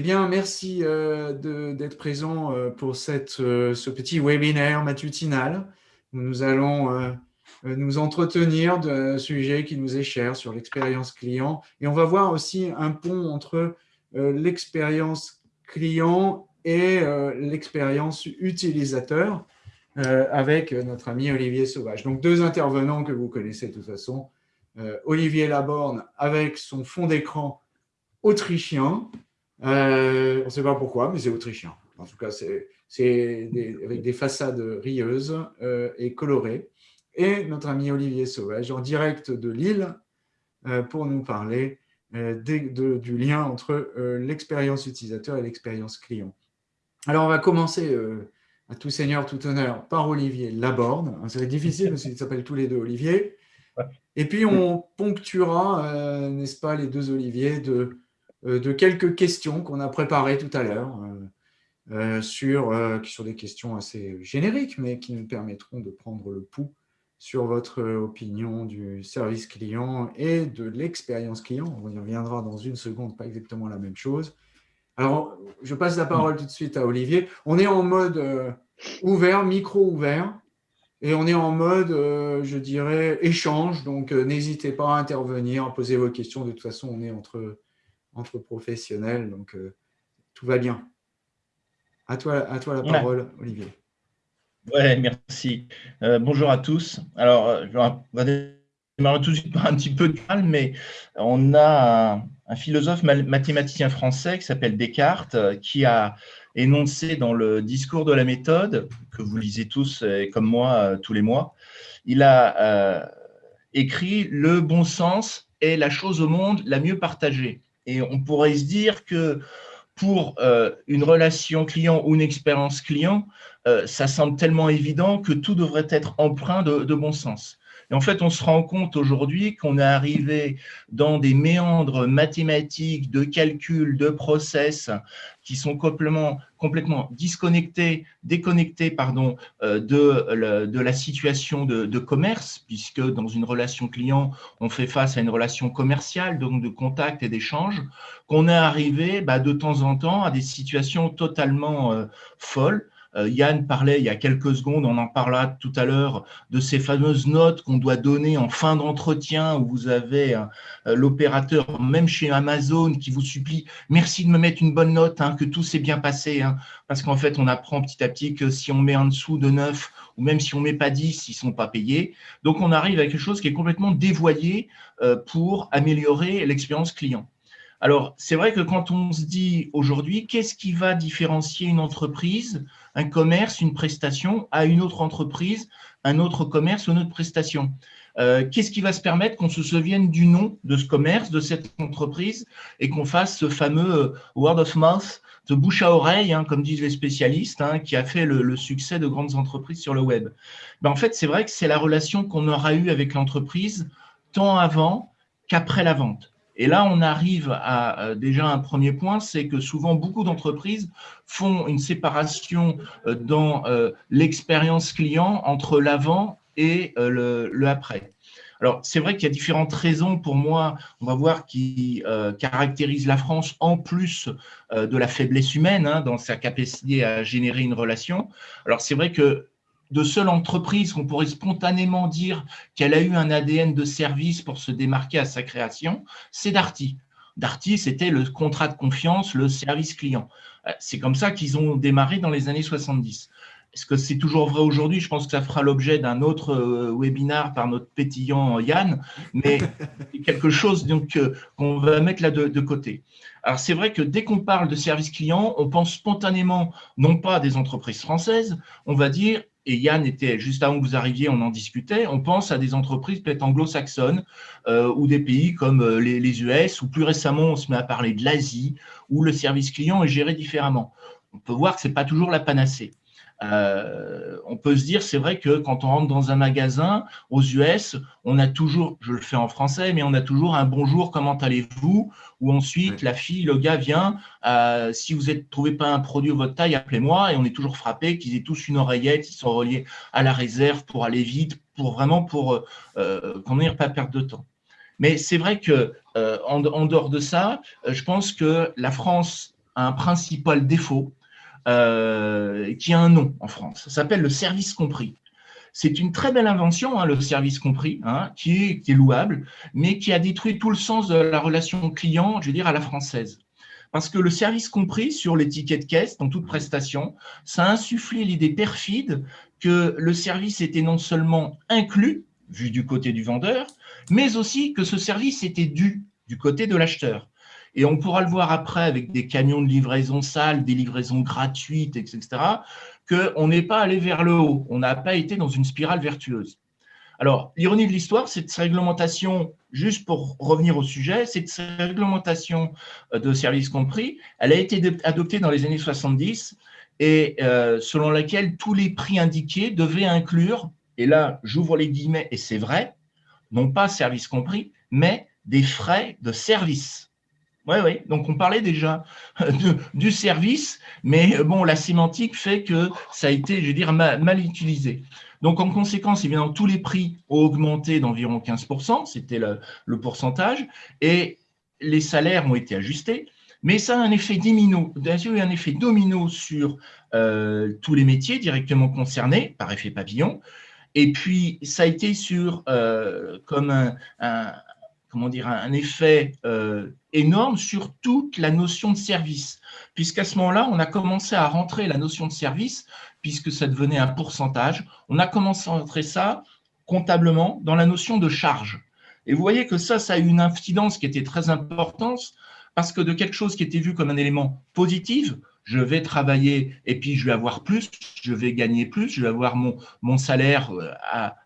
bien, merci d'être présent pour cette, ce petit webinaire matutinal où nous allons nous entretenir d'un sujet qui nous est cher sur l'expérience client. Et on va voir aussi un pont entre l'expérience client et l'expérience utilisateur avec notre ami Olivier Sauvage. Donc, deux intervenants que vous connaissez de toute façon. Olivier Laborne avec son fond d'écran autrichien. Euh, on ne sait pas pourquoi, mais c'est autrichien. En tout cas, c'est avec des façades rieuses euh, et colorées. Et notre ami Olivier Sauvage, en direct de Lille, euh, pour nous parler du lien entre l'expérience utilisateur et l'expérience client. Alors, on va commencer à tout seigneur, tout honneur, par Olivier Laborde. C'est difficile parce qu'ils s'appellent tous les deux Olivier. Et puis, on ponctuera, n'est-ce pas, les deux Olivier de de quelques questions qu'on a préparées tout à l'heure, euh, euh, sur, sur des questions assez génériques, mais qui nous permettront de prendre le pouls sur votre opinion du service client et de l'expérience client. On y reviendra dans une seconde, pas exactement la même chose. Alors, je passe la parole tout de suite à Olivier. On est en mode ouvert, micro ouvert, et on est en mode, je dirais, échange. Donc, n'hésitez pas à intervenir, à poser vos questions. De toute façon, on est entre entre professionnels, donc euh, tout va bien. À toi, à toi la parole, Olivier. Ouais, merci. Euh, bonjour à tous. Alors, euh, on va démarrer tout de suite par un petit peu de calme, mais on a un, philosophe mathématicien français qui s'appelle Descartes, qui a énoncé dans le discours de la méthode, que vous lisez tous, comme moi, tous les mois, il a écrit « Le bon sens est la chose au monde la mieux partagée ». Et on pourrait se dire que pour euh, une relation client ou une expérience client, euh, ça semble tellement évident que tout devrait être empreint de bon sens. Et en fait, on se rend compte aujourd'hui qu'on est arrivé dans des méandres mathématiques, de calcul, de process qui sont complètement, complètement déconnectés euh, de, la situation de, commerce, puisque dans une relation client, on fait face à une relation commerciale, donc de contact et d'échange, qu'on est arrivé bah, de temps en temps à des situations totalement euh, folles, Yann parlait il y a quelques secondes, on en parlera tout à l'heure, de ces fameuses notes qu'on doit donner en fin d'entretien où vous avez euh, l'opérateur, même chez Amazon, qui vous supplie « merci de me mettre une bonne note, hein, que tout s'est bien passé hein. parce qu'en fait, on apprend petit à petit que si on met en dessous de 9 ou même si on ne met pas 10, ils ne sont pas payés. Donc, on arrive à quelque chose qui est complètement dévoyé euh, pour améliorer l'expérience client. Alors, c'est vrai que quand on se dit aujourd'hui, qu'est-ce qui va différencier une entreprise un commerce, une prestation à une autre entreprise, un autre commerce une autre prestation? Euh, qu'est-ce qui va se permettre qu'on se souvienne du nom de ce commerce, de cette entreprise, et qu'on fasse ce fameux euh, word of mouth, de bouche à oreille, hein, comme disent les spécialistes, hein, qui a fait le, succès de grandes entreprises sur le web? Ben, En fait, c'est vrai que c'est la relation qu'on aura eue avec l'entreprise tant avant qu'après la vente. Et là, on arrive à euh, déjà un premier point, c'est que souvent beaucoup d'entreprises font une séparation euh, dans euh, l'expérience client entre l'avant et le, après. Alors, c'est vrai qu'il y a différentes raisons pour moi, on va voir, qui caractérisent la France en plus de la faiblesse humaine hein, dans sa capacité à générer une relation. Alors, c'est vrai que de seule entreprise qu'on pourrait spontanément dire qu'elle a eu un ADN de service pour se démarquer à sa création, c'est Darty. Darty, c'était le contrat de confiance, le service client. Euh, c'est comme ça qu'ils ont démarré dans les années 70. Est-ce que c'est toujours vrai aujourd'hui? Je pense que ça fera l'objet d'un autre euh, webinar par notre pétillant Yann, mais c'est quelque chose euh, qu'on va mettre là de, de côté. Alors, c'est vrai que dès qu'on parle de service client, on pense spontanément, non pas à des entreprises françaises, on va dire et Yann était, juste avant que vous arriviez, on en discutait, on pense à des entreprises peut-être anglo-saxonnes euh, ou des pays comme euh, les, US, ou plus récemment, on se met à parler de l'Asie, où le service client est géré différemment. On peut voir que ce n'est pas toujours la panacée. Euh, on peut se dire, c'est vrai que quand on rentre dans un magasin aux US, on a toujours, je le fais en français, mais on a toujours un bonjour, comment allez-vous? Ou ensuite, la fille, le gars vient, euh, si vous ne trouvez pas un produit de votre taille, appelez-moi. Et on est toujours frappé qu'ils aient tous une oreillette, ils sont reliés à la réserve pour aller vite, pour vraiment pour euh, qu'on n'ait pas perdre de temps. Mais c'est vrai que en, dehors de ça, je pense que la France a un principal défaut euh, qui a un nom en France. Ça s'appelle le service compris. C'est une très belle invention, hein, le service compris, hein, qui, est, qui, est, louable, mais qui a détruit tout le sens de la relation client, je veux dire, à la française. Parce que le service compris sur les tickets de caisse, dans toute prestation, ça a insufflé l'idée perfide que le service était non seulement inclus, vu du côté du vendeur, mais aussi que ce service était dû du côté de l'acheteur. Et on pourra le voir après avec des camions de livraison sale, des livraisons gratuites, etc., qu'on n'est pas allé vers le haut, on n'a pas été dans une spirale vertueuse. Alors, l'ironie de l'histoire, cette réglementation, juste pour revenir au sujet, cette réglementation euh, de services compris, elle a été adoptée dans les années 70 et euh, selon laquelle tous les prix indiqués devaient inclure, et là j'ouvre les guillemets et c'est vrai, non pas service compris, mais des frais de service. Oui, oui, donc on parlait déjà du service, mais bon, la sémantique fait que ça a été, je veux dire, mal, utilisé. Donc en conséquence, évidemment, tous les prix ont augmenté d'environ 15%, c'était le, pourcentage, et les salaires ont été ajustés, mais ça a un effet domino, un effet domino sur euh, tous les métiers directement concernés par effet papillon, et puis ça a été sur euh, comme un comment dire, un effet euh, énorme sur toute la notion de service, puisqu'à ce moment-là, on a commencé à rentrer la notion de service, puisque ça devenait un pourcentage, on a commencé à rentrer ça comptablement dans la notion de charge. Et vous voyez que ça, ça a eu une incidence qui était très importante, parce que de quelque chose qui était vu comme un élément positif, je vais travailler et puis je vais avoir plus, je vais gagner plus, je vais avoir mon, salaire euh, à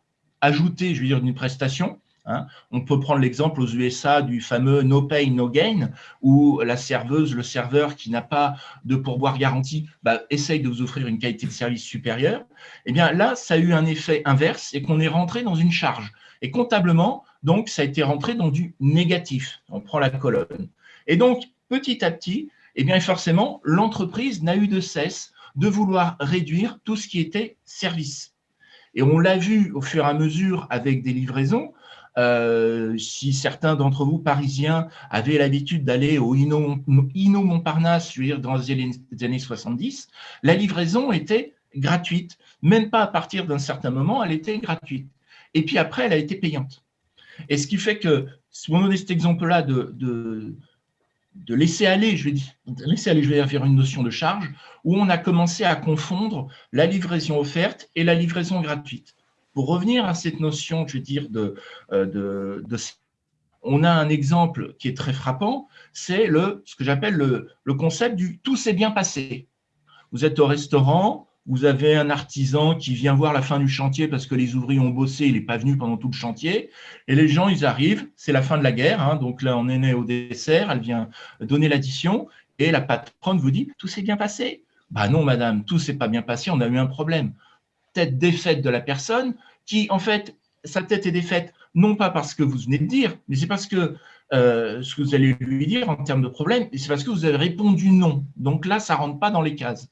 ajouter, je veux dire, une prestation, Hein. On peut prendre l'exemple aux USA du fameux no pay, no gain, où la serveuse, le serveur qui n'a pas de pourboire garanti, bah, essaye de vous offrir une qualité de service supérieure. Eh bien là, ça a eu un effet inverse et qu'on est rentré dans une charge. Et comptablement, donc, ça a été rentré dans du négatif. On prend la colonne. Et donc, petit à petit, eh bien forcément, l'entreprise n'a eu de cesse de vouloir réduire tout ce qui était service. Et on l'a vu au fur et à mesure avec des livraisons, euh, si certains d'entre vous, parisiens, avaient l'habitude d'aller au Inno, Montparnasse, veux dire, dans les années 70, la livraison était gratuite. Même pas à partir d'un certain moment, elle était gratuite. Et puis après, elle a été payante. Et ce qui fait que, si on donne cet exemple-là de, de, laisser aller, je vais dire, laisser aller, je vais faire une notion de charge, où on a commencé à confondre la livraison offerte et la livraison gratuite. Pour revenir à cette notion, je veux dire, de, euh, de, on a un exemple qui est très frappant, c'est le, ce que j'appelle le, le, concept du « tout s'est bien passé ». Vous êtes au restaurant, vous avez un artisan qui vient voir la fin du chantier parce que les ouvriers ont bossé, il n'est pas venu pendant tout le chantier, et les gens, ils arrivent, c'est la fin de la guerre, hein, donc là, on est né au dessert, elle vient donner l'addition, et la patronne vous dit « tout s'est bien passé ». Bah non, madame, tout s'est pas bien passé, on a eu un problème. Tête défaite de la personne, qui, en fait, sa tête est défaite, non pas parce que vous venez de dire, mais c'est parce que euh, ce que vous allez lui dire en termes de problème, c'est parce que vous avez répondu non. Donc là, ça ne rentre pas dans les cases.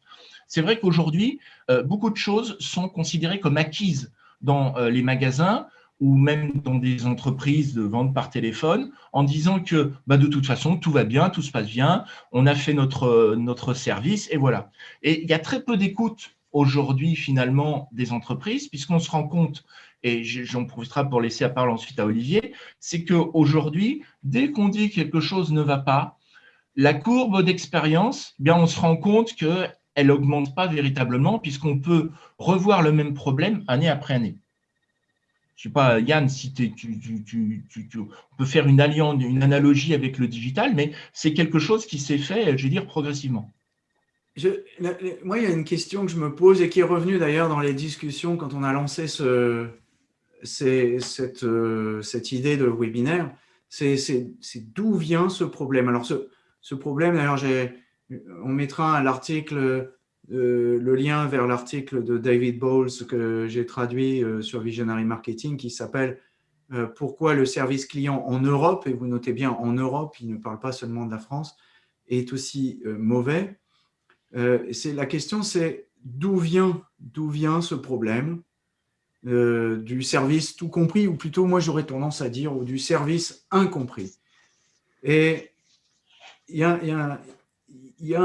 C'est vrai qu'aujourd'hui, euh, beaucoup de choses sont considérées comme acquises dans euh, les magasins ou même dans des entreprises de vente par téléphone, en disant que bah, de toute façon, tout va bien, tout se passe bien, on a fait notre, notre service, et voilà. Et il y a très peu d'écoute aujourd'hui finalement des entreprises, puisqu'on se rend compte, et j'en profiterai pour laisser la parole ensuite à Olivier, c'est qu'aujourd'hui, dès qu'on dit quelque chose ne va pas, la courbe d'expérience, eh on se rend compte qu'elle n'augmente pas véritablement, puisqu'on peut revoir le même problème année après année. Je ne sais pas, Yann, si tu, on peut faire une, alliance, une analogie avec le digital, mais c'est quelque chose qui s'est fait, je vais dire, progressivement moi, il y a une question que je me pose et qui est revenue d'ailleurs dans les discussions quand on a lancé euh, cette, idée de webinaire, c'est d'où vient ce problème? Alors, ce, ce problème, d'ailleurs, on mettra l'article, euh, le lien vers l'article de David Bowles que j'ai traduit euh, sur Visionary Marketing qui s'appelle Pourquoi le service client en Europe, et vous notez bien en Europe, il ne parle pas seulement de la France, est aussi mauvais. Euh, la question, c'est d'où vient, vient ce problème euh, du service tout compris, ou plutôt, moi, j'aurais tendance à dire, ou du service incompris. Et il y a, il y a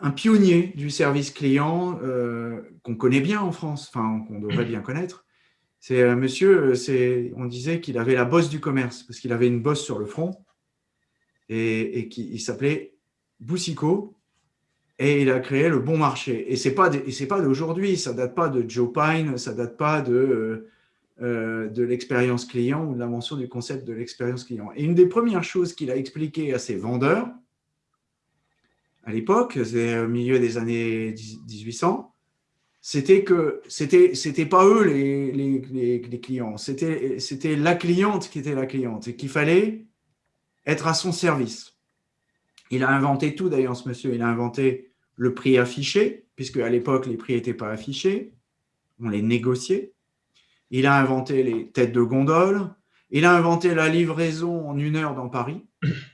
un, pionnier du service client euh, qu'on connaît bien en France, enfin qu'on devrait bien connaître. C'est un monsieur, on disait qu'il avait la bosse du commerce, parce qu'il avait une bosse sur le front, et, et il s'appelait Boussico, et il a créé le bon marché. Et ce n'est pas, d'aujourd'hui, ça ne date pas de Joe Pine, ça ne date pas de, euh, de l'expérience client ou de l'invention du concept de l'expérience client. Et une des premières choses qu'il a expliqué à ses vendeurs, à l'époque, c'est au milieu des années 1800, c'était que c'était c'était pas eux les, les, les, clients, c'était la cliente qui était la cliente et qu'il fallait être à son service. Il a inventé tout d'ailleurs, ce monsieur. Il a inventé le prix affiché, puisque à l'époque, les prix n'étaient pas affichés. On les négociait. Il a inventé les têtes de gondole. Il a inventé la livraison en une heure dans Paris.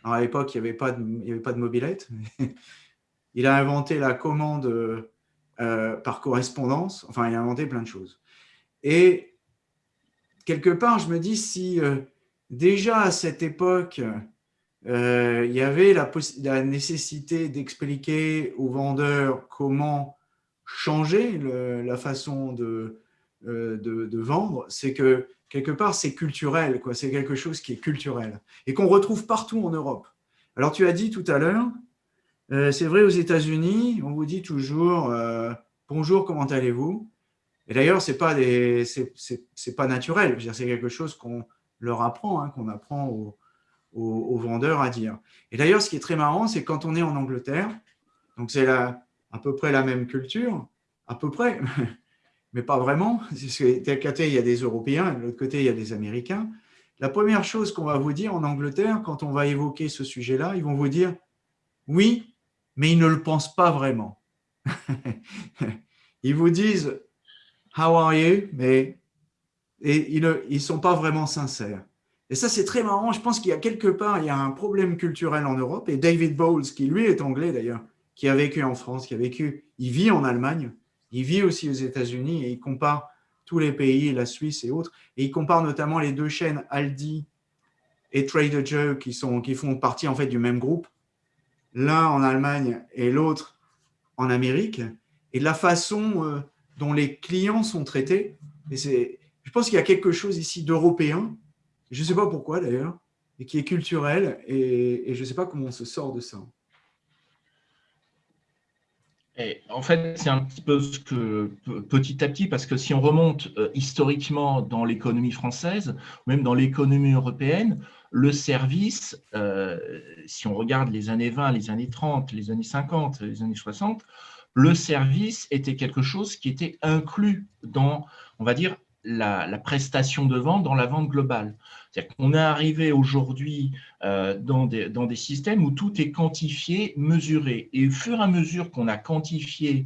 à l'époque, il n'y avait, pas de, avait pas de mobilette. Il a inventé la commande euh, par correspondance. Enfin, il a inventé plein de choses. Et quelque part, je me dis, si euh, déjà à cette époque, euh, il y avait la, nécessité d'expliquer aux vendeurs comment changer la façon de, de, vendre, c'est que quelque part, c'est culturel, c'est quelque chose qui est culturel et qu'on retrouve partout en Europe. Alors, tu as dit tout à l'heure, euh, c'est vrai, aux États-Unis, on vous dit toujours euh, bonjour, comment allez-vous? Et d'ailleurs, ce n'est pas, pas naturel, c'est quelque chose qu'on leur apprend, hein, qu'on apprend aux, vendeurs à dire. Et d'ailleurs, ce qui est très marrant, c'est quand on est en Angleterre, donc c'est à peu près la même culture, à peu près, mais pas vraiment, d'un côté, il y a des Européens, de l'autre côté, il y a des Américains. La première chose qu'on va vous dire en Angleterre, quand on va évoquer ce sujet-là, ils vont vous dire « Oui, mais ils ne le pensent pas vraiment. ils vous disent « How are you ?» mais et ils ne sont pas vraiment sincères. Et ça, c'est très marrant. Je pense qu'il y a quelque part, il y a un problème culturel en Europe. Et David Bowles, qui lui est anglais d'ailleurs, qui a vécu en France, qui a vécu, il vit en Allemagne, il vit aussi aux États-Unis et il compare tous les pays, la Suisse et autres. Et il compare notamment les deux chaînes Aldi et Trader Joe qui, sont, qui font partie en fait du même groupe l'un en Allemagne et l'autre en Amérique, et la façon euh, dont les clients sont traités. Et je pense qu'il y a quelque chose ici d'européen, je ne sais pas pourquoi d'ailleurs, et qui est culturel, et, je ne sais pas comment on se sort de ça. Et en fait, c'est un petit peu ce que petit à petit, parce que si on remonte euh, historiquement dans l'économie française, même dans l'économie européenne, le service, euh, si on regarde les années 20, les années 30, les années 50, les années 60, le service était quelque chose qui était inclus dans, on va dire, la, prestation de vente dans la vente globale. C'est-à-dire qu'on est arrivé aujourd'hui euh, dans, des, dans des systèmes où tout est quantifié, mesuré. Et au fur et à mesure qu'on a quantifié,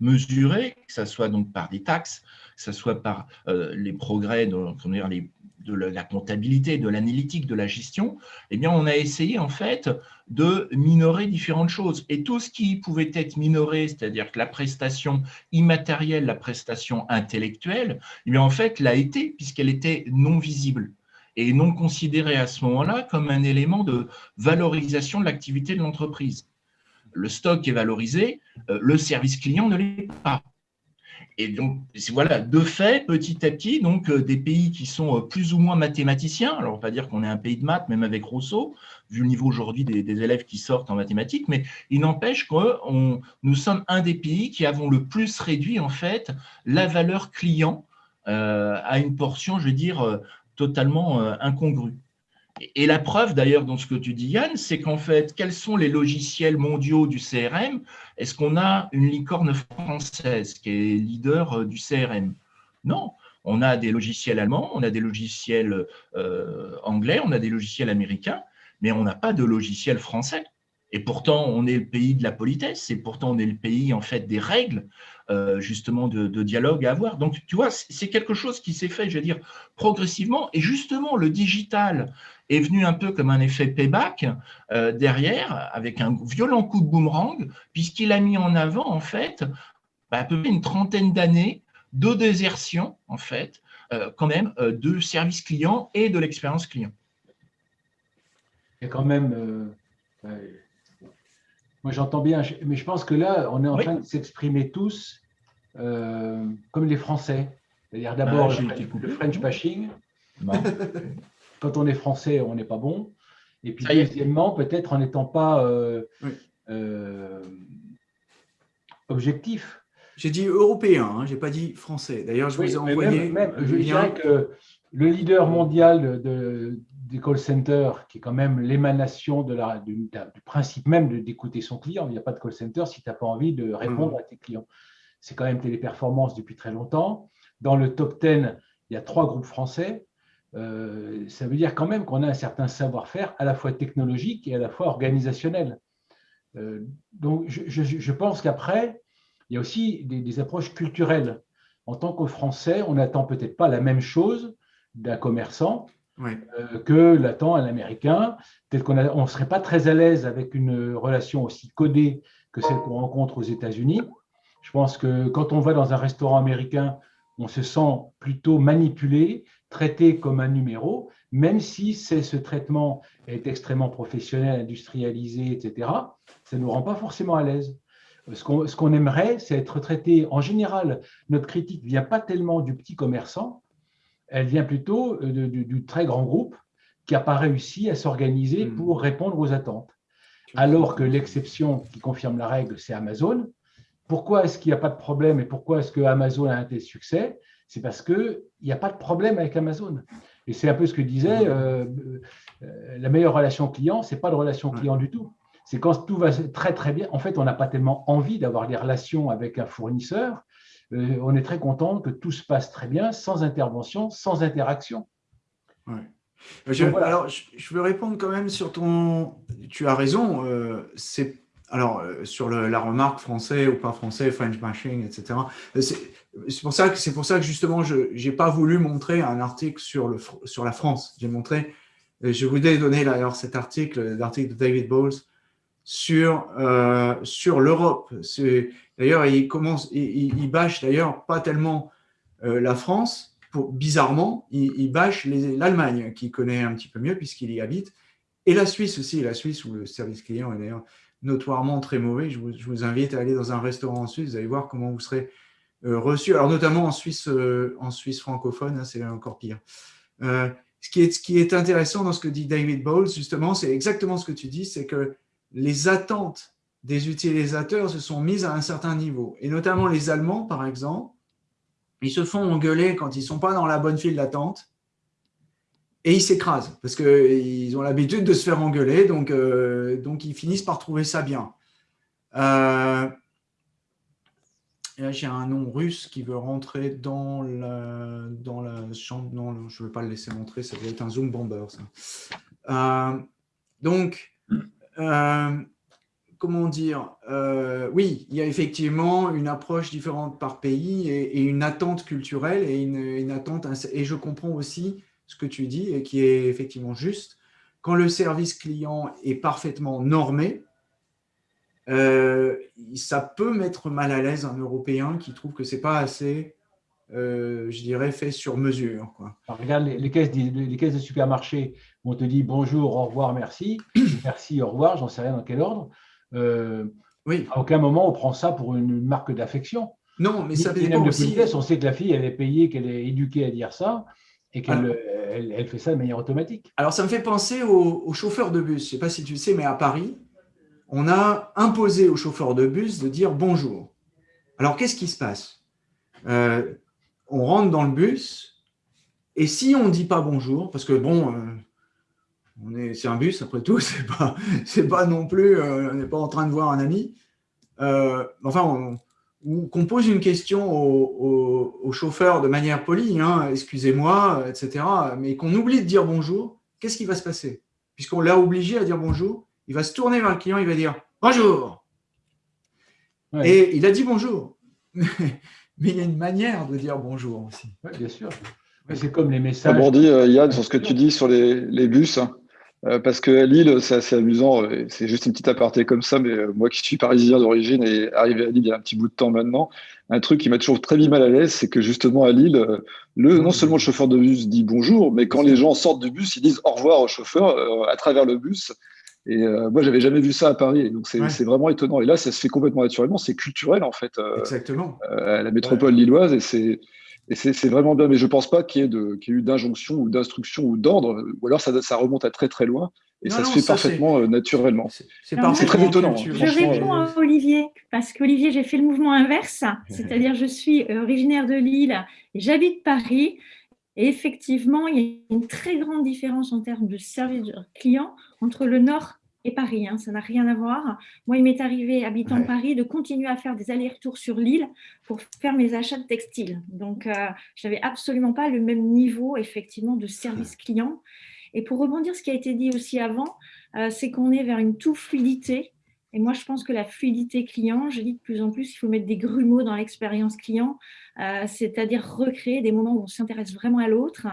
mesuré, que ce soit donc par des taxes, que ce soit par euh, les progrès, de, dire, les, de la comptabilité, de l'analytique, de la gestion, eh bien, on a essayé en fait de minorer différentes choses. Et tout ce qui pouvait être minoré, c'est-à-dire que la prestation immatérielle, la prestation intellectuelle, eh en fait, l'a été puisqu'elle était non visible et non considérée à ce moment-là comme un élément de valorisation de l'activité de l'entreprise. Le stock est valorisé, euh, le service client ne l'est pas. Et donc, voilà, de fait, petit à petit, donc, euh, des pays qui sont euh, plus ou moins mathématiciens, alors on va dire qu'on est un pays de maths, même avec Rousseau, vu le niveau aujourd'hui des, élèves qui sortent en mathématiques, mais il n'empêche que nous sommes un des pays qui avons le plus réduit, en fait, la valeur client euh, à une portion, je veux dire, totalement incongrue. Et la preuve, d'ailleurs, dans ce que tu dis, Yann, c'est qu'en fait, quels sont les logiciels mondiaux du CRM Est-ce qu'on a une licorne française qui est leader euh, du CRM Non. On a des logiciels allemands, on a des logiciels euh, anglais, on a des logiciels américains, mais on n'a pas de logiciel français. Et pourtant, on est le pays de la politesse, et pourtant, on est le pays en fait des règles, euh, justement, de, dialogue à avoir. Donc, tu vois, c'est quelque chose qui s'est fait, je veux dire, progressivement. Et justement, le digital est venu un peu comme un effet payback euh, derrière, avec un violent coup de boomerang, puisqu'il a mis en avant, en fait, bah, à peu près une trentaine d'années de désertion, en fait, euh, quand même, de service client et de l'expérience client. Il y a quand même Moi, j'entends bien, mais je pense que là, on est en train de s'exprimer tous euh, comme les Français. C'est-à-dire d'abord ah, le, French bashing. Quand on est français, on n'est pas bon. Et puis, deuxièmement, peut-être en n'étant pas euh, euh, objectif. J'ai dit européen, hein, je n'ai pas dit français. D'ailleurs, je vous ai envoyé. je dirais que le leader mondial de, des call centers, qui est quand même l'émanation de la, du, principe même d'écouter son client. Il n'y a pas de call center si tu n'as pas envie de répondre à tes clients. C'est quand même Téléperformance depuis très longtemps. Dans le top 10, il y a trois groupes français. Euh, ça veut dire quand même qu'on a un certain savoir-faire à la fois technologique et à la fois organisationnel. Euh, donc, je, pense qu'après, il y a aussi des, des, approches culturelles. En tant que Français, on n'attend peut-être pas la même chose d'un commerçant euh, que l'attend un Américain. Peut-être qu'on ne serait pas très à l'aise avec une relation aussi codée que celle qu'on rencontre aux États-Unis. Je pense que quand on va dans un restaurant américain, on se sent plutôt manipulé, traité comme un numéro, même si ce traitement est extrêmement professionnel, industrialisé, etc., ça ne nous rend pas forcément à l'aise. Ce qu'on aimerait, c'est être traité, en général, notre critique ne vient pas tellement du petit commerçant, elle vient plutôt euh, du, très grand groupe qui n'a pas réussi à s'organiser hmm. pour répondre aux attentes. Alors que l'exception qui confirme la règle, c'est Amazon. Pourquoi est-ce qu'il n'y a pas de problème et pourquoi est-ce que Amazon a un tel succès? C'est parce qu'il n'y a pas de problème avec Amazon. Et c'est un peu ce que disait, hmm. euh, euh, la meilleure relation client, ce n'est pas de relation client du tout. C'est quand tout va très très bien. En fait, on n'a pas tellement envie d'avoir des relations avec un fournisseur euh, on est très content que tout se passe très bien, sans intervention, sans interaction. Je, Alors, je, veux répondre quand même sur ton... Tu as raison, euh, c'est... Alors, euh, sur la remarque français ou pas français, French bashing, etc. C'est pour, ça que, pour ça que justement, je n'ai pas voulu montrer un article sur, le, sur la France. J'ai montré, je voulais donner d'ailleurs cet article, l'article de David Bowles, sur, sur l'Europe. D'ailleurs, il bâche d'ailleurs pas tellement euh, la France, bizarrement, il, bâche l'Allemagne, qui connaît un petit peu mieux puisqu'il y habite, et la Suisse aussi, la Suisse où le service client est d'ailleurs notoirement très mauvais. Je vous, invite à aller dans un restaurant en Suisse, vous allez voir comment vous serez euh, reçu, alors notamment en Suisse, euh, en Suisse francophone, hein, c'est encore pire. ce, qui est, ce qui est intéressant dans ce que dit David Bowles, justement, c'est exactement ce que tu dis, c'est que les attentes des utilisateurs se sont mises à un certain niveau. Et notamment les Allemands, par exemple, ils se font engueuler quand ils ne sont pas dans la bonne file d'attente et ils s'écrasent parce qu'ils ont l'habitude de se faire engueuler, donc, euh, donc ils finissent par trouver ça bien. Euh, là, j'ai un nom russe qui veut rentrer dans la, dans la chambre. Non, je ne vais pas le laisser montrer, ça doit être un Zoom Bomber. Euh, donc, comment dire, euh, oui, il y a effectivement une approche différente par pays et, une attente culturelle et une, attente, et je comprends aussi ce que tu dis et qui est effectivement juste. Quand le service client est parfaitement normé, euh, ça peut mettre mal à l'aise un Européen qui trouve que c'est pas assez, euh, je dirais, fait sur mesure. Quoi. regarde, les, caisses les caisses de supermarché, on te dit bonjour, au revoir, merci, merci, au revoir, j'en sais rien dans quel ordre. Euh, oui. À aucun moment on prend ça pour une marque d'affection. Non, mais ça dépend aussi. on sait que la fille, elle est payée, qu'elle est éduquée à dire ça et qu'elle elle, fait ça de manière automatique. Alors, ça me fait penser aux, chauffeurs de bus. Je ne sais pas si tu sais, mais à Paris, on a imposé aux chauffeurs de bus de dire bonjour. Alors, qu'est-ce qui se passe? Euh, On rentre dans le bus et si on ne dit pas bonjour, parce que bon, euh, c'est un bus, après tout, c'est pas, pas non plus, euh, on n'est pas en train de voir un ami. Euh, enfin, ou qu'on pose une question au, chauffeur de manière polie, hein, excusez-moi, etc., mais qu'on oublie de dire bonjour, qu'est-ce qui va se passer? Puisqu'on l'a obligé à dire bonjour, il va se tourner vers le client, il va dire bonjour. Et il a dit bonjour. mais il y a une manière de dire bonjour aussi. bien sûr. C'est comme les messages. Rebondis, euh, Yann, sur ce que tu dis sur les, les bus. Hein. Euh, parce que Lille, c'est assez amusant. Euh, c'est juste une petite aparté comme ça, mais euh, moi qui suis parisien d'origine et arrivé à Lille il y a un petit bout de temps maintenant, un truc qui m'a toujours très mis mal à l'aise, c'est que justement à Lille, le, non seulement le chauffeur de bus dit bonjour, mais quand les gens sortent du bus, ils disent au revoir au chauffeur à travers le bus. Et moi, j'avais jamais vu ça à Paris. donc, c'est vraiment étonnant. Et là, ça se fait complètement naturellement. C'est culturel, en fait. Exactement. à la métropole lilloise. Et c'est et c'est vraiment bien, mais je ne pense pas qu'il y, ait eu d'injonction ou d'instruction ou d'ordre, ou alors ça, ça, remonte à très très loin, et ça se fait parfaitement euh, naturellement. C'est très étonnant. Je réponds à Olivier, parce qu'Olivier, j'ai fait le mouvement inverse, c'est-à-dire je suis euh, originaire de Lille et j'habite Paris, et effectivement, il y a une très grande différence en termes de service client entre le Nord et Paris, hein, ça n'a rien à voir. Moi, il m'est arrivé, habitant Paris, de continuer à faire des allers-retours sur l'île pour faire mes achats de textiles. Donc, euh, je n'avais absolument pas le même niveau, effectivement, de service client. Et pour rebondir ce qui a été dit aussi avant, euh, c'est qu'on est vers une tout fluidité et moi, je pense que la fluidité client, je dis de plus en plus, il faut mettre des grumeaux dans l'expérience client, euh, c'est-à-dire recréer des moments où on s'intéresse vraiment à l'autre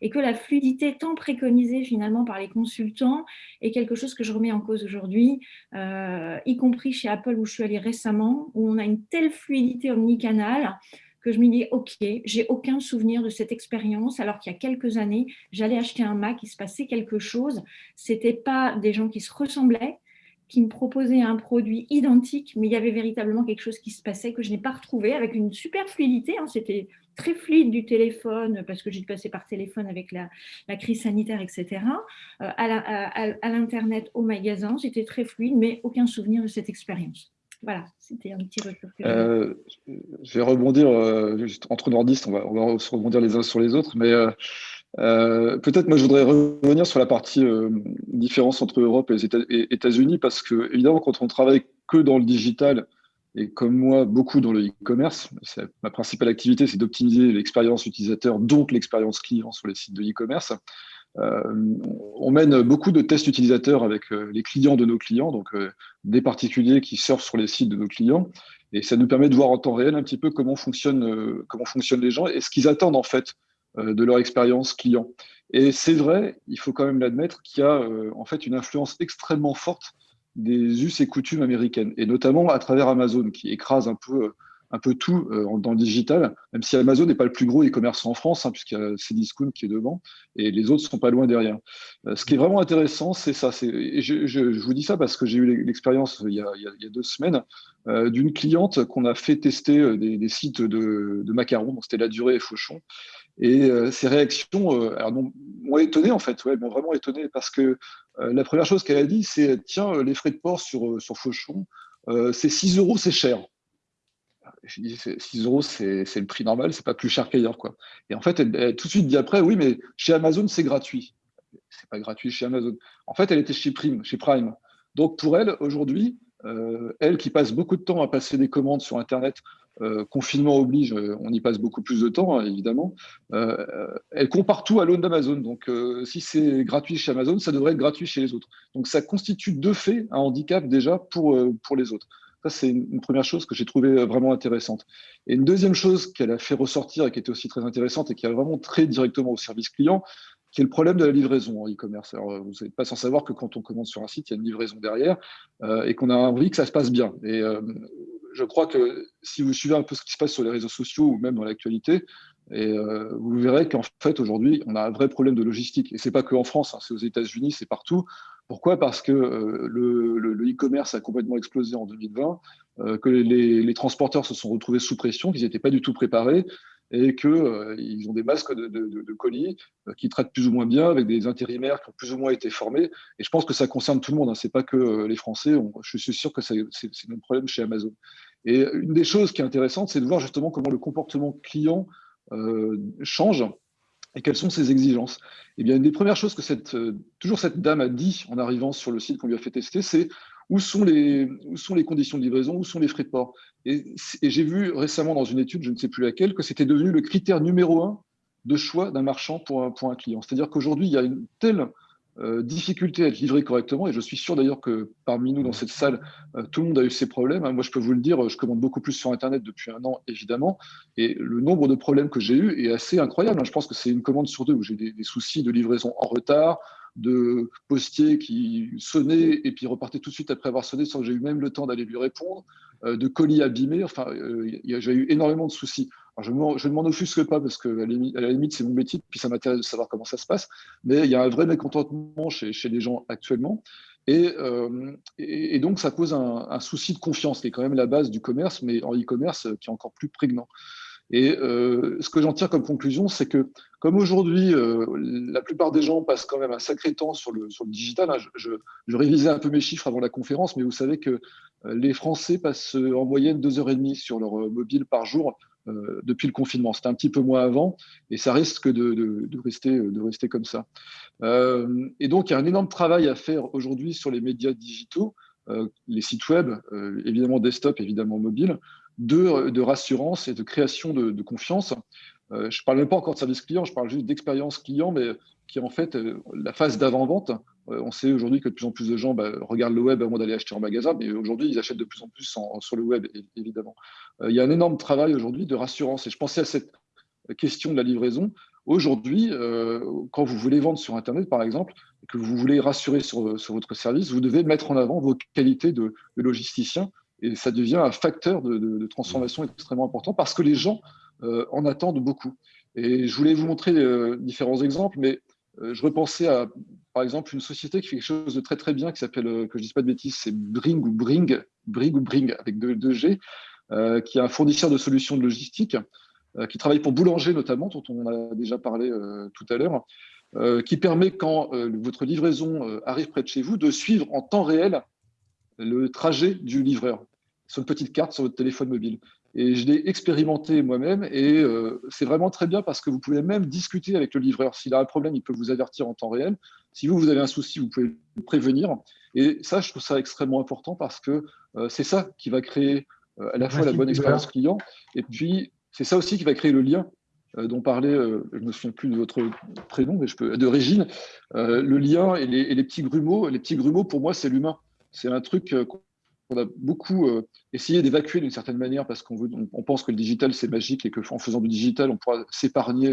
et que la fluidité tant préconisée finalement par les consultants est quelque chose que je remets en cause aujourd'hui, euh, y compris chez Apple où je suis allée récemment, où on a une telle fluidité omnicanale que je me dis, OK, j'ai aucun souvenir de cette expérience, alors qu'il y a quelques années, j'allais acheter un Mac, il se passait quelque chose. Ce n'était pas des gens qui se ressemblaient, qui me proposait un produit identique, mais il y avait véritablement quelque chose qui se passait que je n'ai pas retrouvé avec une super fluidité. Hein. C'était très fluide du téléphone parce que j'ai passé par téléphone avec la, crise sanitaire, etc. Euh, à l'Internet, au magasin, c'était très fluide, mais aucun souvenir de cette expérience. Voilà, c'était un petit retour. Euh, je vais rebondir, euh, entre nordistes, on va, on va, se rebondir les uns sur les autres, mais euh, peut-être moi je voudrais revenir sur la partie euh, différence entre Europe et États-Unis parce que évidemment quand on travaille que dans le digital et comme moi beaucoup dans le e-commerce, ma principale activité c'est d'optimiser l'expérience utilisateur donc l'expérience client sur les sites de e-commerce. Euh, on mène beaucoup de tests utilisateurs avec les clients de nos clients, donc des particuliers qui surfent sur les sites de nos clients, et ça nous permet de voir en temps réel un petit peu comment fonctionnent, comment fonctionnent les gens et ce qu'ils attendent en fait de leur expérience client. Et c'est vrai, il faut quand même l'admettre, qu'il y a euh, en fait une influence extrêmement forte des us et coutumes américaines, et notamment à travers Amazon, qui écrase un peu, un peu tout euh, dans le digital, même si Amazon n'est pas le plus gros e-commerce en France, hein, puisqu'il y a Cdiscount qui est devant, et les autres sont pas loin derrière. ce qui est vraiment intéressant, c'est ça. Et je, vous dis ça parce que j'ai eu l'expérience il, il, y a deux semaines d'une cliente qu'on a fait tester des, sites de, de macarons, c'était La Durée et Fauchon, et euh, ces réactions euh, m'ont étonné, en fait, ouais, m'ont vraiment étonné, parce que euh, la première chose qu'elle a dit, c'est Tiens, les frais de port sur, sur Fauchon, c'est 6 euros, c'est cher. Je dis 6 euros, c'est le prix normal, c'est pas plus cher qu'ailleurs. Et en fait, elle, tout de suite dit après Oui, mais chez Amazon, c'est gratuit. C'est pas gratuit chez Amazon. En fait, elle était chez Prime. Chez Prime. Donc, pour elle, aujourd'hui, elle qui passe beaucoup de temps à passer des commandes sur Internet euh, confinement oblige, euh, on y passe beaucoup plus de temps, hein, évidemment. Euh, elle compare tout à l'aune d'Amazon. Donc, si c'est gratuit chez Amazon, ça devrait être gratuit chez les autres. Donc, ça constitue de fait un handicap déjà pour les autres. Ça, c'est une première chose que j'ai trouvé vraiment intéressante. Et une deuxième chose qu'elle a fait ressortir et qui était aussi très intéressante et qui a vraiment très directement au service client, qui est le problème de la livraison en e-commerce. Alors, vous n'êtes pas sans savoir que quand on commande sur un site, il y a une livraison derrière et qu'on a envie que ça se passe bien. Et je crois que si vous suivez un peu ce qui se passe sur les réseaux sociaux ou même dans l'actualité, euh, vous verrez qu'en fait, aujourd'hui, on a un vrai problème de logistique. Et ce n'est pas qu'en France, hein, c'est aux États-Unis, c'est partout. Pourquoi? Parce que euh, le e-commerce a complètement explosé en 2020, euh, que les, transporteurs se sont retrouvés sous pression, qu'ils n'étaient pas du tout préparés et qu'ils ont des masques de, colis qui traitent plus ou moins bien, avec des intérimaires qui ont plus ou moins été formés. Et je pense que ça concerne tout le monde, hein. ce n'est pas que les Français. je suis sûr que c'est le même problème chez Amazon. Et une des choses qui est intéressante, c'est de voir justement comment le comportement client euh, change et quelles sont ses exigences? Eh bien, une des premières choses que cette, euh, toujours cette dame a dit en arrivant sur le site qu'on lui a fait tester, c'est où sont, les, conditions de livraison, où sont les frais de port? Et, j'ai vu récemment dans une étude, je ne sais plus laquelle, que c'était devenu le critère numéro un de choix d'un marchand pour un client. C'est-à-dire qu'aujourd'hui, il y a une telle euh, difficulté à être livré correctement. Et je suis sûr d'ailleurs que parmi nous dans cette salle, euh, tout le monde a eu ces problèmes. Hein. Moi, je peux vous le dire, je commande beaucoup plus sur Internet depuis un an, évidemment. Et le nombre de problèmes que j'ai eu est assez incroyable. Hein. Je pense que c'est une commande sur deux où j'ai des, soucis de livraison en retard, de postiers qui sonnaient et puis repartaient tout de suite après avoir sonné sans que j'ai eu même le temps d'aller lui répondre, euh, de colis abîmés. Enfin, j'ai eu énormément de soucis je, ne m'en offusque pas parce que à la limite, c'est mon métier, puis ça m'intéresse de savoir comment ça se passe. Mais il y a un vrai mécontentement chez, les gens actuellement. Euh, et, et, donc, ça pose un, souci de confiance, qui est quand même la base du commerce, mais en e-commerce, qui est encore plus prégnant. Et euh, ce que j'en tire comme conclusion, c'est que comme aujourd'hui, euh, la plupart des gens passent quand même un sacré temps sur le, digital, hein, je, révisais un peu mes chiffres avant la conférence, mais vous savez que les Français passent en moyenne deux heures et demie sur leur mobile par jour depuis le confinement. C'était un petit peu moins avant, et ça risque de, rester, comme ça. Euh, et donc, il y a un énorme travail à faire aujourd'hui sur les médias digitaux, euh, les sites web, euh, évidemment desktop, évidemment mobile, de, rassurance et de création de, de confiance. je ne parle même pas encore de service client, je parle juste d'expérience client, mais qui est en fait la phase d'avant-vente. on sait aujourd'hui que de plus en plus de gens bah, regardent le web avant d'aller acheter en magasin, mais aujourd'hui, ils achètent de plus en plus sur le web, évidemment. il y a un énorme travail aujourd'hui de rassurance. Et je pensais à cette question de la livraison. Aujourd'hui, euh, quand vous voulez vendre sur Internet, par exemple, et que vous voulez rassurer sur, votre service, vous devez mettre en avant vos qualités de, logisticien et ça devient un facteur de, transformation extrêmement important parce que les gens euh, en attendent beaucoup. Et je voulais vous montrer euh, différents exemples, mais je repensais à, par exemple, une société qui fait quelque chose de très très bien, qui s'appelle, que je ne dise pas de bêtises, c'est Bring ou Bring, Bring ou Bring avec deux, deux G, qui est un fournisseur de solutions de logistique euh, qui travaille pour Boulanger notamment, dont on a déjà parlé euh, tout à l'heure, euh, qui permet, quand votre livraison arrive près de chez vous, de suivre en temps réel le trajet du livreur sur une petite carte sur votre téléphone mobile. Et je l'ai expérimenté moi-même et c'est vraiment très bien parce que vous pouvez même discuter avec le livreur. S'il a un problème, il peut vous avertir en temps réel. Si vous, vous avez un souci, vous pouvez le prévenir. Et ça, je trouve ça extrêmement important parce que c'est ça qui va créer à la fois la bonne expérience client et puis c'est ça aussi qui va créer le lien euh, dont parlait, euh, je ne me souviens plus de votre prénom, mais je peux, de Régine, euh, le lien et les, petits grumeaux. Les petits grumeaux, pour moi, c'est l'humain. C'est un truc qu'on a beaucoup essayé d'évacuer d'une certaine manière parce qu'on on, pense que le digital, c'est magique et qu'en faisant du digital, on pourra s'épargner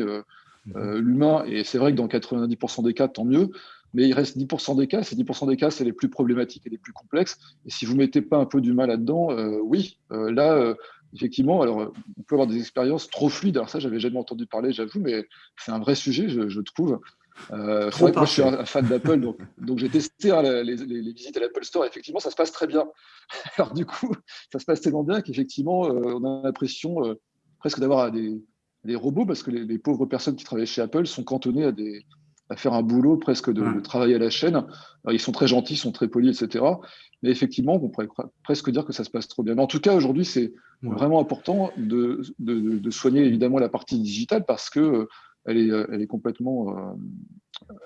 mhm. l'humain. Et c'est vrai que dans 90% des cas, tant mieux. Mais il reste 10% des cas. Ces 10% des cas, c'est les plus problématiques et les plus complexes. Et si vous ne mettez pas un peu du mal là-dedans, oui, là, effectivement, alors euh, on peut avoir des expériences trop fluides. Alors ça, j'avais jamais entendu parler, j'avoue, mais c'est un vrai sujet, je, trouve. Euh, vrai moi, je suis un, fan d'Apple, donc, donc j'ai testé hein, les, visites à l'Apple Store. Effectivement, ça se passe très bien. Alors du coup, ça se passe tellement bien qu'effectivement, euh, on a l'impression euh, presque d'avoir des, des, robots parce que les, pauvres personnes qui travaillent chez Apple sont cantonnées à des, à faire un boulot presque de, travail à la chaîne. ils sont très gentils, ils sont très polis, etc. Mais effectivement, on pourrait presque dire que ça se passe trop bien. Mais en tout cas, aujourd'hui, c'est vraiment important de, de, soigner évidemment la partie digitale parce que elle est, euh, elle est complètement euh,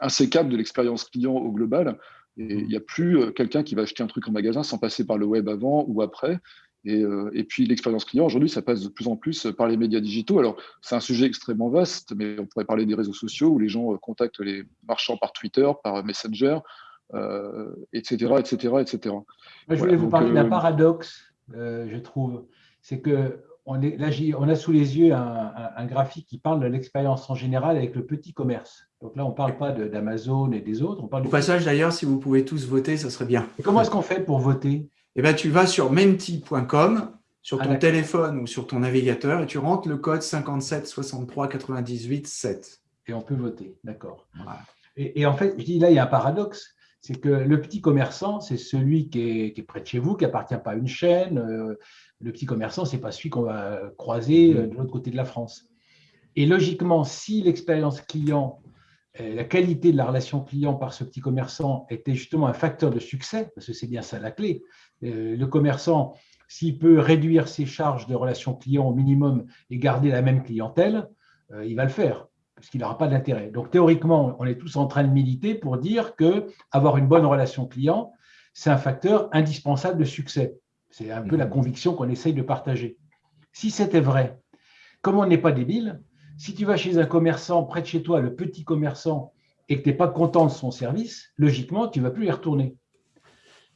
insécable de l'expérience client au global. Et il n'y a plus quelqu'un qui va acheter un truc en magasin sans passer par le web avant ou après. Euh, et, puis l'expérience client, aujourd'hui, ça passe de plus en plus par les médias digitaux. Alors, c'est un sujet extrêmement vaste, mais on pourrait parler des réseaux sociaux où les gens euh, contactent les marchands par Twitter, par Messenger, etc., etc., etc. je voulais vous parler d'un paradoxe, euh, je trouve. C'est que on, est, là, on a sous les yeux un, graphique qui parle de l'expérience en général avec le petit commerce. Donc là, on ne parle pas d'Amazon et des autres. On parle Au passage, d'ailleurs, si vous pouvez tous voter, ça serait bien. comment est-ce qu'on fait pour voter? Eh ben, tu vas sur menti.com, sur ton ah, téléphone ou sur ton navigateur, et tu rentres le code 57 63 98 7. Et on peut voter, d'accord. Et, en fait, je dis là, il y a un paradoxe, c'est que le petit commerçant, c'est celui qui est, près de chez vous, qui appartient pas à une chaîne. Euh, le petit commerçant, c'est pas celui qu'on va croiser euh, de l'autre côté de la France. Et logiquement, si l'expérience client euh, la qualité de la relation client par ce petit commerçant était justement un facteur de succès, parce que c'est bien ça la clé. Le commerçant, s'il peut réduire ses charges de relation client au minimum et garder la même clientèle, il va le faire, parce qu'il n'aura pas d'intérêt. Donc théoriquement, on est tous en train de militer pour dire que avoir une bonne relation client, c'est un facteur indispensable de succès. C'est un peu la mmh. conviction qu'on essaye de partager. Si c'était vrai, comme on n'est pas débile, si tu vas chez un commerçant près de chez toi, le petit commerçant, et que tu n'es pas content de son service, logiquement, tu ne vas plus y retourner.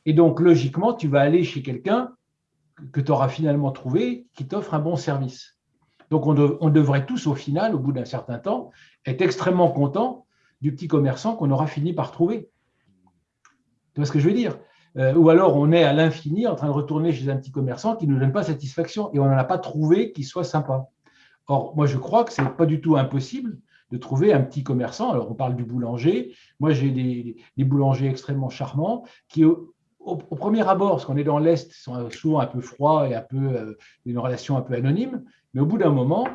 Et donc, logiquement, tu vas aller chez quelqu'un que tu auras finalement trouvé qui t'offre un bon service. Donc, on, devrait tous, au final, au bout d'un certain temps, être extrêmement content du petit commerçant qu'on aura fini par trouver. Tu vois ce que je veux dire? Euh, Ou alors, on est à l'infini en train de retourner chez un petit commerçant qui ne nous donne pas satisfaction et on n'en a pas trouvé qui soit sympa. Or, moi, je crois que ce n'est pas du tout impossible de trouver un petit commerçant. Alors, on parle du boulanger. Moi, j'ai des, boulangers extrêmement charmants qui, au, premier abord, parce qu'on est dans l'Est, sont souvent un peu froids et euh, une relation un peu anonyme. Mais au bout d'un moment,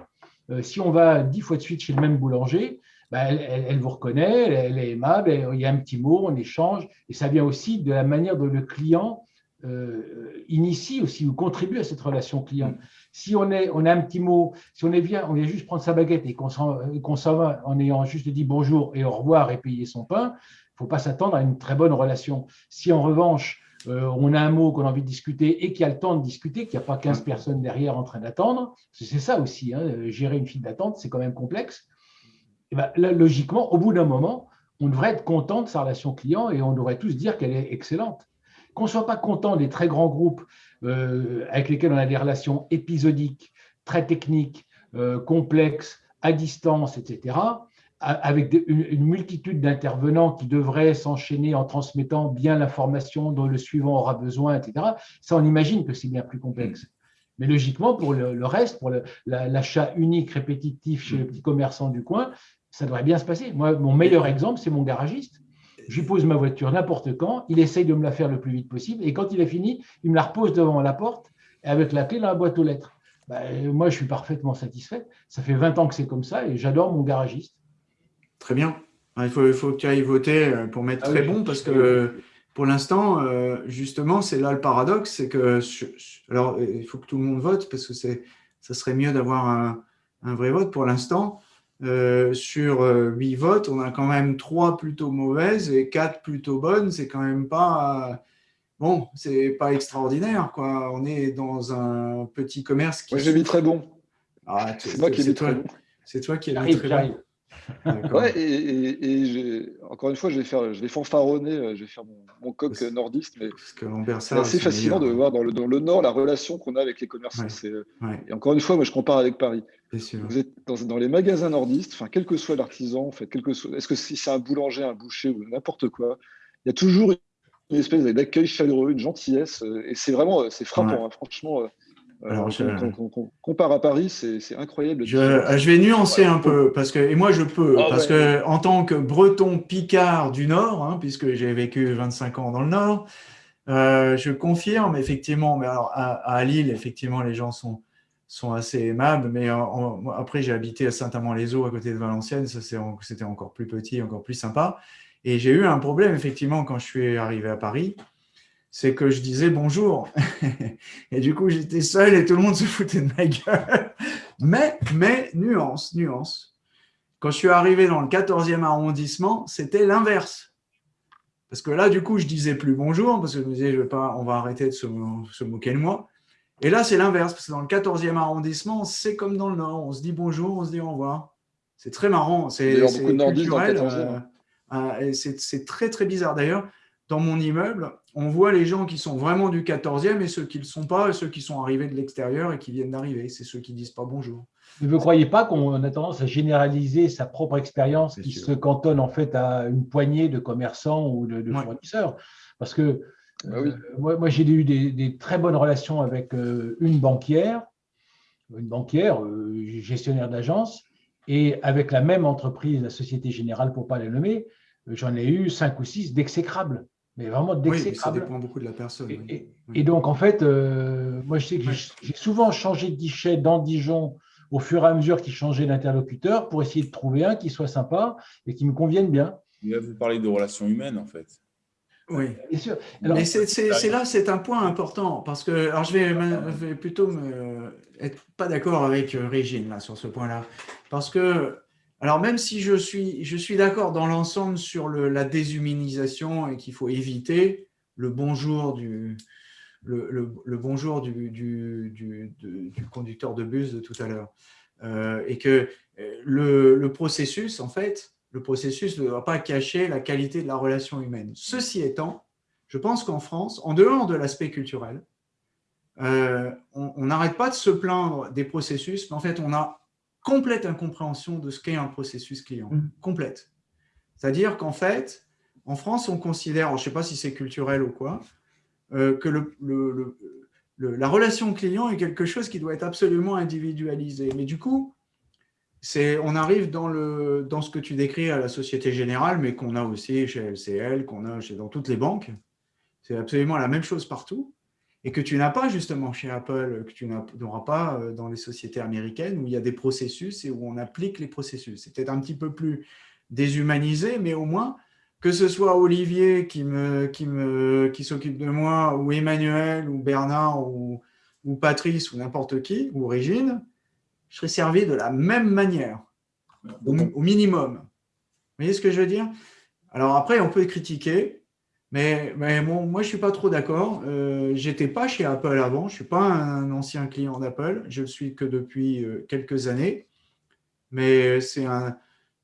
euh, si on va dix fois de suite chez le même boulanger, bah, elle, vous reconnaît, elle, est aimable, il y a un petit mot, on échange, et ça vient aussi de la manière dont le client euh, initie aussi ou contribue à cette relation client. Si on, est, on a un petit mot, si on est vient, on vient juste prendre sa baguette et qu'on s'en va en ayant juste dit bonjour et au revoir et payer son pain, il ne faut pas s'attendre à une très bonne relation. Si en revanche, euh, on a un mot qu'on a envie de discuter et qu'il y a le temps de discuter, qu'il n'y a pas 15 personnes derrière en train d'attendre, c'est ça aussi, hein, gérer une file d'attente, c'est quand même complexe. Et ben, là, logiquement, au bout d'un moment, on devrait être content de sa relation client et on devrait tous dire qu'elle est excellente. Qu'on ne soit pas content des très grands groupes euh, avec lesquels on a des relations épisodiques, très techniques, euh, complexes, à distance, etc., avec une, multitude d'intervenants qui devraient s'enchaîner en transmettant bien l'information dont le suivant aura besoin, etc., ça, on imagine que c'est bien plus complexe. Mais logiquement, pour le, reste, pour l'achat unique, répétitif chez le petit commerçant du coin, ça devrait bien se passer. Moi, mon meilleur exemple, c'est mon garagiste. Je lui pose ma voiture n'importe quand, il essaye de me la faire le plus vite possible, et quand il est fini, il me la repose devant la porte, avec la clé dans la boîte aux lettres. Ben, moi, je suis parfaitement satisfait. Ça fait 20 ans que c'est comme ça, et j'adore mon garagiste. Très bien. Il faut, il faut que tu ailles voter euh, pour mettre ah très bon, parce que pour l'instant, euh, justement, c'est là le paradoxe, c'est que, alors, il faut que tout le monde vote, parce que ça serait mieux d'avoir un, un vrai vote. Pour l'instant, euh, sur 8 euh, votes, on a quand même 3 plutôt mauvaises et 4 plutôt bonnes. C'est quand même pas... Bon, c'est pas extraordinaire, quoi. On est dans un petit commerce qui... Moi, j'ai mis très bon. Ah, c'est moi qui ai mis très bon. C'est toi qui as mis très bon. Ouais, et, encore une fois, je vais, faire, je vais fanfaronner, euh, je vais faire mon, coq nordiste, mais c'est assez fascinant de voir dans le, dans le Nord la relation qu'on a avec les commerçants. Euh, et encore une fois, moi, je compare avec Paris. Vous êtes dans, les magasins nordistes, enfin, quel que soit l'artisan, fait, quel que soit, est-ce que si c'est un boulanger, un boucher ou n'importe quoi, il y a toujours une espèce d'accueil chaleureux, une gentillesse, euh, et c'est vraiment, c'est frappant, hein, franchement. Alors, je... compare à Paris, c'est incroyable. Je, je, vais nuancer un peu, parce que, et moi je peux, ah parce que en tant que breton picard du Nord, hein, puisque j'ai vécu 25 ans dans le Nord, euh, je confirme effectivement, mais alors à, Lille, effectivement, les gens sont, sont assez aimables, mais après j'ai habité à Saint-Amand-les-Eaux, à côté de Valenciennes, c'était encore plus petit, encore plus sympa. Et j'ai eu un problème, effectivement, quand je suis arrivé à Paris, c'est que je disais bonjour. et du coup, j'étais seul et tout le monde se foutait de ma gueule. Mais, mais, nuance, nuance. Quand je suis arrivé dans le 14e arrondissement, c'était l'inverse. Parce que là, du coup, je disais plus bonjour, parce que je me disais, je vais pas, on va arrêter de se, moquer de moi. Et là, c'est l'inverse, parce que dans le 14e arrondissement, c'est comme dans le Nord. On se dit bonjour, on se dit au revoir. C'est très marrant. C'est culturel. Euh, euh, c'est très, très bizarre. D'ailleurs, dans mon immeuble, on voit les gens qui sont vraiment du 14e et ceux qui ne le sont pas, et ceux qui sont arrivés de l'extérieur et qui viennent d'arriver. C'est ceux qui ne disent pas bonjour. vous ne croyez pas qu'on a tendance à généraliser sa propre expérience qui se cantonne en fait à une poignée de commerçants ou de, fournisseurs. Parce que ah euh, moi, j'ai eu des, très bonnes relations avec euh, une banquière, une banquière, euh, gestionnaire d'agence, et avec la même entreprise, la Société Générale, pour ne pas la nommer, j'en ai eu cinq ou six d'exécrables mais vraiment d'exécrable. Oui, ça dépend beaucoup de la personne. Et, donc, en fait, euh, moi, je sais que j'ai souvent changé de guichet dans Dijon au fur et à mesure qu'il changeait d'interlocuteur pour essayer de trouver un qui soit sympa et qui me convienne bien. Vous parlez de relations humaines, en fait. Oui, bien sûr. Mais c'est là, c'est un point important parce que, alors je vais, vais plutôt me, être pas d'accord avec euh, Régine là, sur ce point-là, parce que alors, même si je suis, je suis d'accord dans l'ensemble sur la déshumanisation et qu'il faut éviter le bonjour du, le, bonjour du, du, conducteur de bus de tout à l'heure, euh, et que euh, le, processus, en fait, le processus ne doit pas cacher la qualité de la relation humaine. Ceci étant, je pense qu'en France, en dehors de l'aspect culturel, euh, on n'arrête pas de se plaindre des processus, mais en fait, on a complète incompréhension de ce qu'est un processus client, mm. complète. C'est-à-dire qu'en fait, en France, on considère, je ne sais pas si c'est culturel ou quoi, euh, que le, la relation client est quelque chose qui doit être absolument individualisé. Mais du coup, on arrive dans, le, dans ce que tu décris à la Société Générale, mais qu'on a aussi chez LCL, qu'on a chez, dans toutes les banques. C'est absolument la même chose partout. Et que tu n'as pas justement chez Apple, que tu n'auras pas euh, dans les sociétés américaines où il y a des processus et où on applique les processus. C'est peut-être un petit peu plus déshumanisé, mais au moins, que ce soit Olivier qui s'occupe qui me, qui de moi, ou Emmanuel, ou Bernard, ou, ou Patrice, ou n'importe qui, ou Régine, je serai servi de la même manière, au, minimum. Vous voyez ce que je veux dire? Alors après, on peut critiquer, mais, mais moi, je ne suis pas trop d'accord. Euh, je n'étais pas chez Apple avant, je ne suis pas un ancien client d'Apple, je le suis que depuis euh, quelques années. Mais c'est un,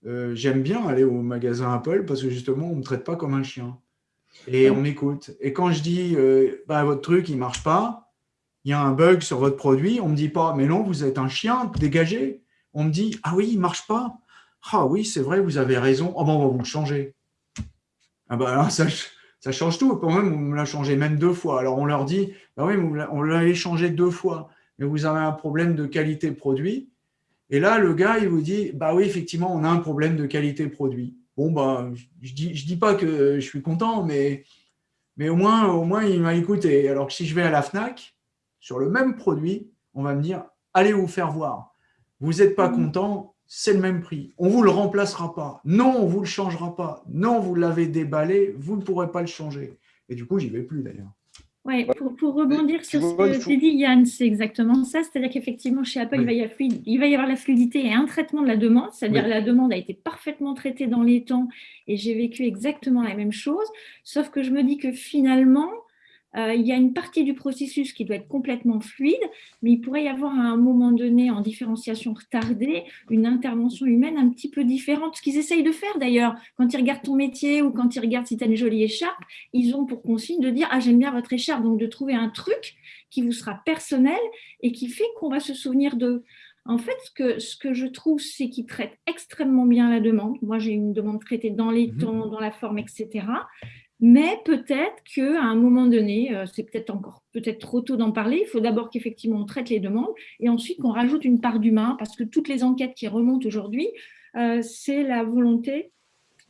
euh, j'aime bien aller au magasin Apple parce que justement, on ne me traite pas comme un chien. Et on m'écoute. Et quand je dis, bah, votre truc, il ne marche pas, il y a un bug sur votre produit, on ne me dit pas, mais non, vous êtes un chien, dégagez. On me dit, ah oui, il ne marche pas. Ah oui, c'est vrai, vous avez raison. Oh ben, on va vous le changer. Ah ben ça, ça change tout. Quand même, on me l'a changé même deux fois. Alors on leur dit, bah oui, on l'a changé deux fois, mais vous avez un problème de qualité produit. Et là, le gars, il vous dit, bah oui, effectivement, on a un problème de qualité produit. Bon, bah, je ne dis, je dis pas que je suis content, mais, mais au, moins, au moins, il m'a écouté. Alors que si je vais à la FNAC, sur le même produit, on va me dire, allez vous faire voir. Vous n'êtes pas mmh. content, c'est le même prix. On ne vous le remplacera pas. Non, on ne vous le changera pas. Non, vous l'avez déballé, vous ne pourrez pas le changer. Et du coup, j'y vais plus d'ailleurs. Oui, pour, rebondir sur ce que tu dit, Yann, c'est exactement ça. C'est-à-dire qu'effectivement, chez Apple, il, va y avoir, il, va y avoir, la fluidité et un traitement de la demande. C'est-à-dire la demande a été parfaitement traitée dans les temps et j'ai vécu exactement la même chose. Sauf que je me dis que finalement, euh, il y a une partie du processus qui doit être complètement fluide, mais il pourrait y avoir à un moment donné, en différenciation retardée, une intervention humaine un petit peu différente. Ce qu'ils essayent de faire d'ailleurs, quand ils regardent ton métier ou quand ils regardent si tu as une jolie écharpe, ils ont pour consigne de dire « Ah, j'aime bien votre écharpe », donc de trouver un truc qui vous sera personnel et qui fait qu'on va se souvenir de… En fait, ce que, ce que je trouve, c'est qu'ils traitent extrêmement bien la demande. Moi, j'ai une demande traitée dans les mmh temps, dans la forme, etc. Mais peut-être qu'à un moment donné, euh, c'est peut-être encore peut-être trop tôt d'en parler, il faut d'abord qu'effectivement on traite les demandes et ensuite qu'on rajoute une part d'humain parce que toutes les enquêtes qui remontent aujourd'hui, euh, c'est la volonté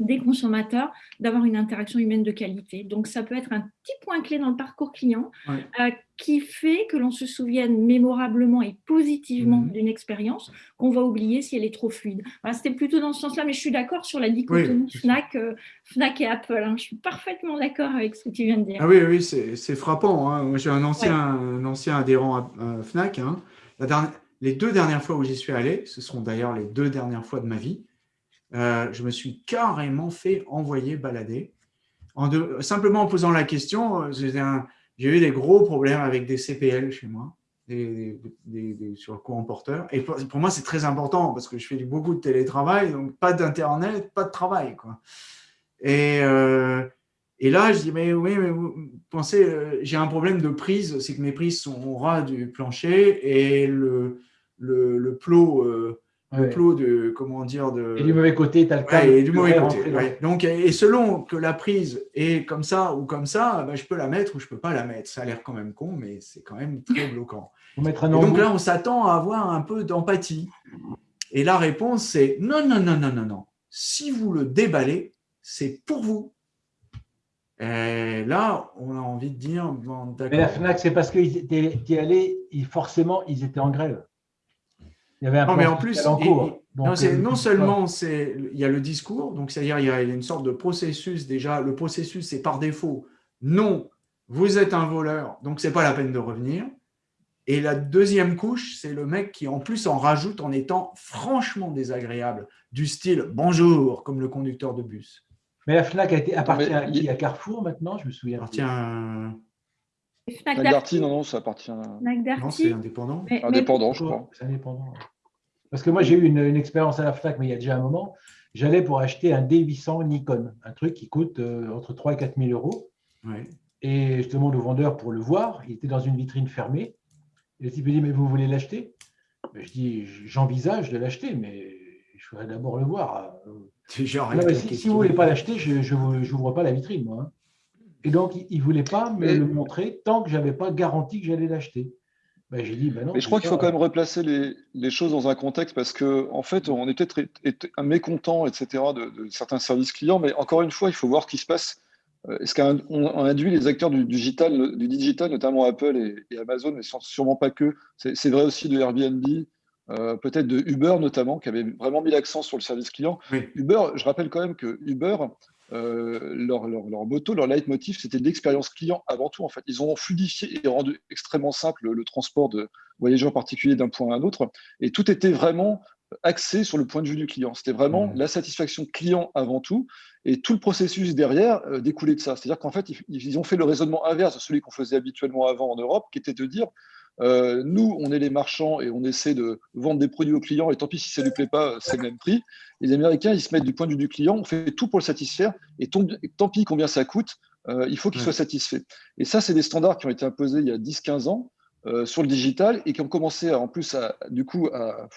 des consommateurs d'avoir une interaction humaine de qualité. Donc, ça peut être un petit point clé dans le parcours client euh, qui fait que l'on se souvienne mémorablement et positivement mhm. d'une expérience qu'on va oublier si elle est trop fluide. C'était plutôt dans ce sens-là, mais je suis d'accord sur la dichotomie Fnac, euh, Fnac et Apple. Hein. Je suis parfaitement d'accord avec ce que tu viens de dire. Ah oui, oui c'est frappant. Hein. J'ai un ancien, un ancien adhérent à Fnac. Hein. La dernière, les deux dernières fois où j'y suis allé, ce sont d'ailleurs les deux dernières fois de ma vie, euh, je me suis carrément fait envoyer balader. En simplement en posant la question, euh, j'ai eu des gros problèmes avec des CPL chez moi, sur le courant porteur. Et pour, moi, c'est très important parce que je fais beaucoup de télétravail, donc pas d'Internet, pas de travail. Euh, et là, je dis, mais oui, mais vous pensez, j'ai un problème de prise, c'est que mes prises sont au ras du plancher et le plot le plot de, comment dire, de... Et du mauvais côté, tu as le cas. et du mauvais côté, Donc, et selon que la prise est comme ça ou comme ça, ben, je peux la mettre ou je peux pas la mettre. Ça a l'air quand même con, mais c'est quand même très bloquant. un donc là, on s'attend à avoir un peu d'empathie. Et la réponse, c'est non, non, non, non, non, non. Si vous le déballez, c'est pour vous. Et là, on a envie de dire, bon, Mais la FNAC, c'est parce qu'ils étaient allés, forcément, ils étaient en grève non, mais en plus, non, euh, non seulement il y a le discours, donc c'est-à-dire il y a une sorte de processus déjà. Le processus, c'est par défaut, non, vous êtes un voleur, donc c'est pas la peine de revenir. Et la deuxième couche, c'est le mec qui en plus en rajoute en étant franchement désagréable, du style « bonjour », comme le conducteur de bus. Mais la FNAC a été, appartient à qui? À Carrefour maintenant? Je me souviens. Appartient à... Fnac Darty, non, non, ça appartient. Non, c'est indépendant. indépendant, je crois. C'est indépendant. Parce que moi, j'ai eu une, expérience à la FNAC, mais il y a déjà un moment. J'allais pour acheter un D800 Nikon, un truc qui coûte euh, entre 3 et 4 000 euros. Et je demande au vendeur pour le voir. Il était dans une vitrine fermée. Et le type me dit, mais vous voulez l'acheter? Ben, Je dis, j'envisage de l'acheter, mais je voudrais d'abord le voir. Genre si, vous ne voulez pas l'acheter, je n'ouvre pas la vitrine, moi. Et donc, il ne voulait pas me le montrer tant que je n'avais pas garanti que j'allais l'acheter. Ben, j'ai dit, ben non, Mais je crois qu'il faut quand même replacer les, les choses dans un contexte parce que, en fait, on est peut-être mécontent, etc., de, de certains services clients, mais encore une fois, il faut voir ce qui se passe. Euh, Ce qu'on on induit les acteurs du digital, du digital, notamment Apple et, et Amazon, mais sans- sûrement pas que. C'est c'est vrai aussi de Airbnb, euh, peut-être de Uber notamment, qui avait vraiment mis l'accent sur le service client. Oui. Uber, je rappelle quand même que Uber, euh, leur, leur, leur motto, leur leitmotiv, c'était l'expérience client avant tout. En fait, ils ont fluidifié et rendu extrêmement simple le, le transport de voyageurs particuliers d'un point à un autre, et tout était vraiment axé sur le point de vue du client. C'était vraiment Mhm. la satisfaction client avant tout, et tout le processus derrière euh, découlait de ça. C'est-à-dire qu'en fait, ils, ils ont fait le raisonnement inverse de celui qu'on faisait habituellement avant en Europe, qui était de dire euh, nous, on est les marchands et on essaie de vendre des produits aux clients, et tant pis si ça ne lui plaît pas, c'est le même prix. Les Américains, ils se mettent du point de vue du client, on fait tout pour le satisfaire, et tant, pis combien ça coûte, euh, il faut qu'il soit satisfait. Et ça, c'est des standards qui ont été imposés il y a 10-15 ans euh, sur le digital et qui ont commencé à, en plus à, du coup à,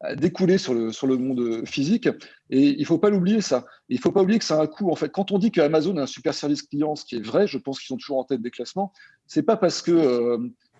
à découler sur le, sur le monde physique. Et il ne faut pas l'oublier, ça. Et il ne faut pas oublier que ça a un coût. En fait, quand on dit qu'Amazon a un super service client, ce qui est vrai, je pense qu'ils sont toujours en tête des classements, c'est pas parce que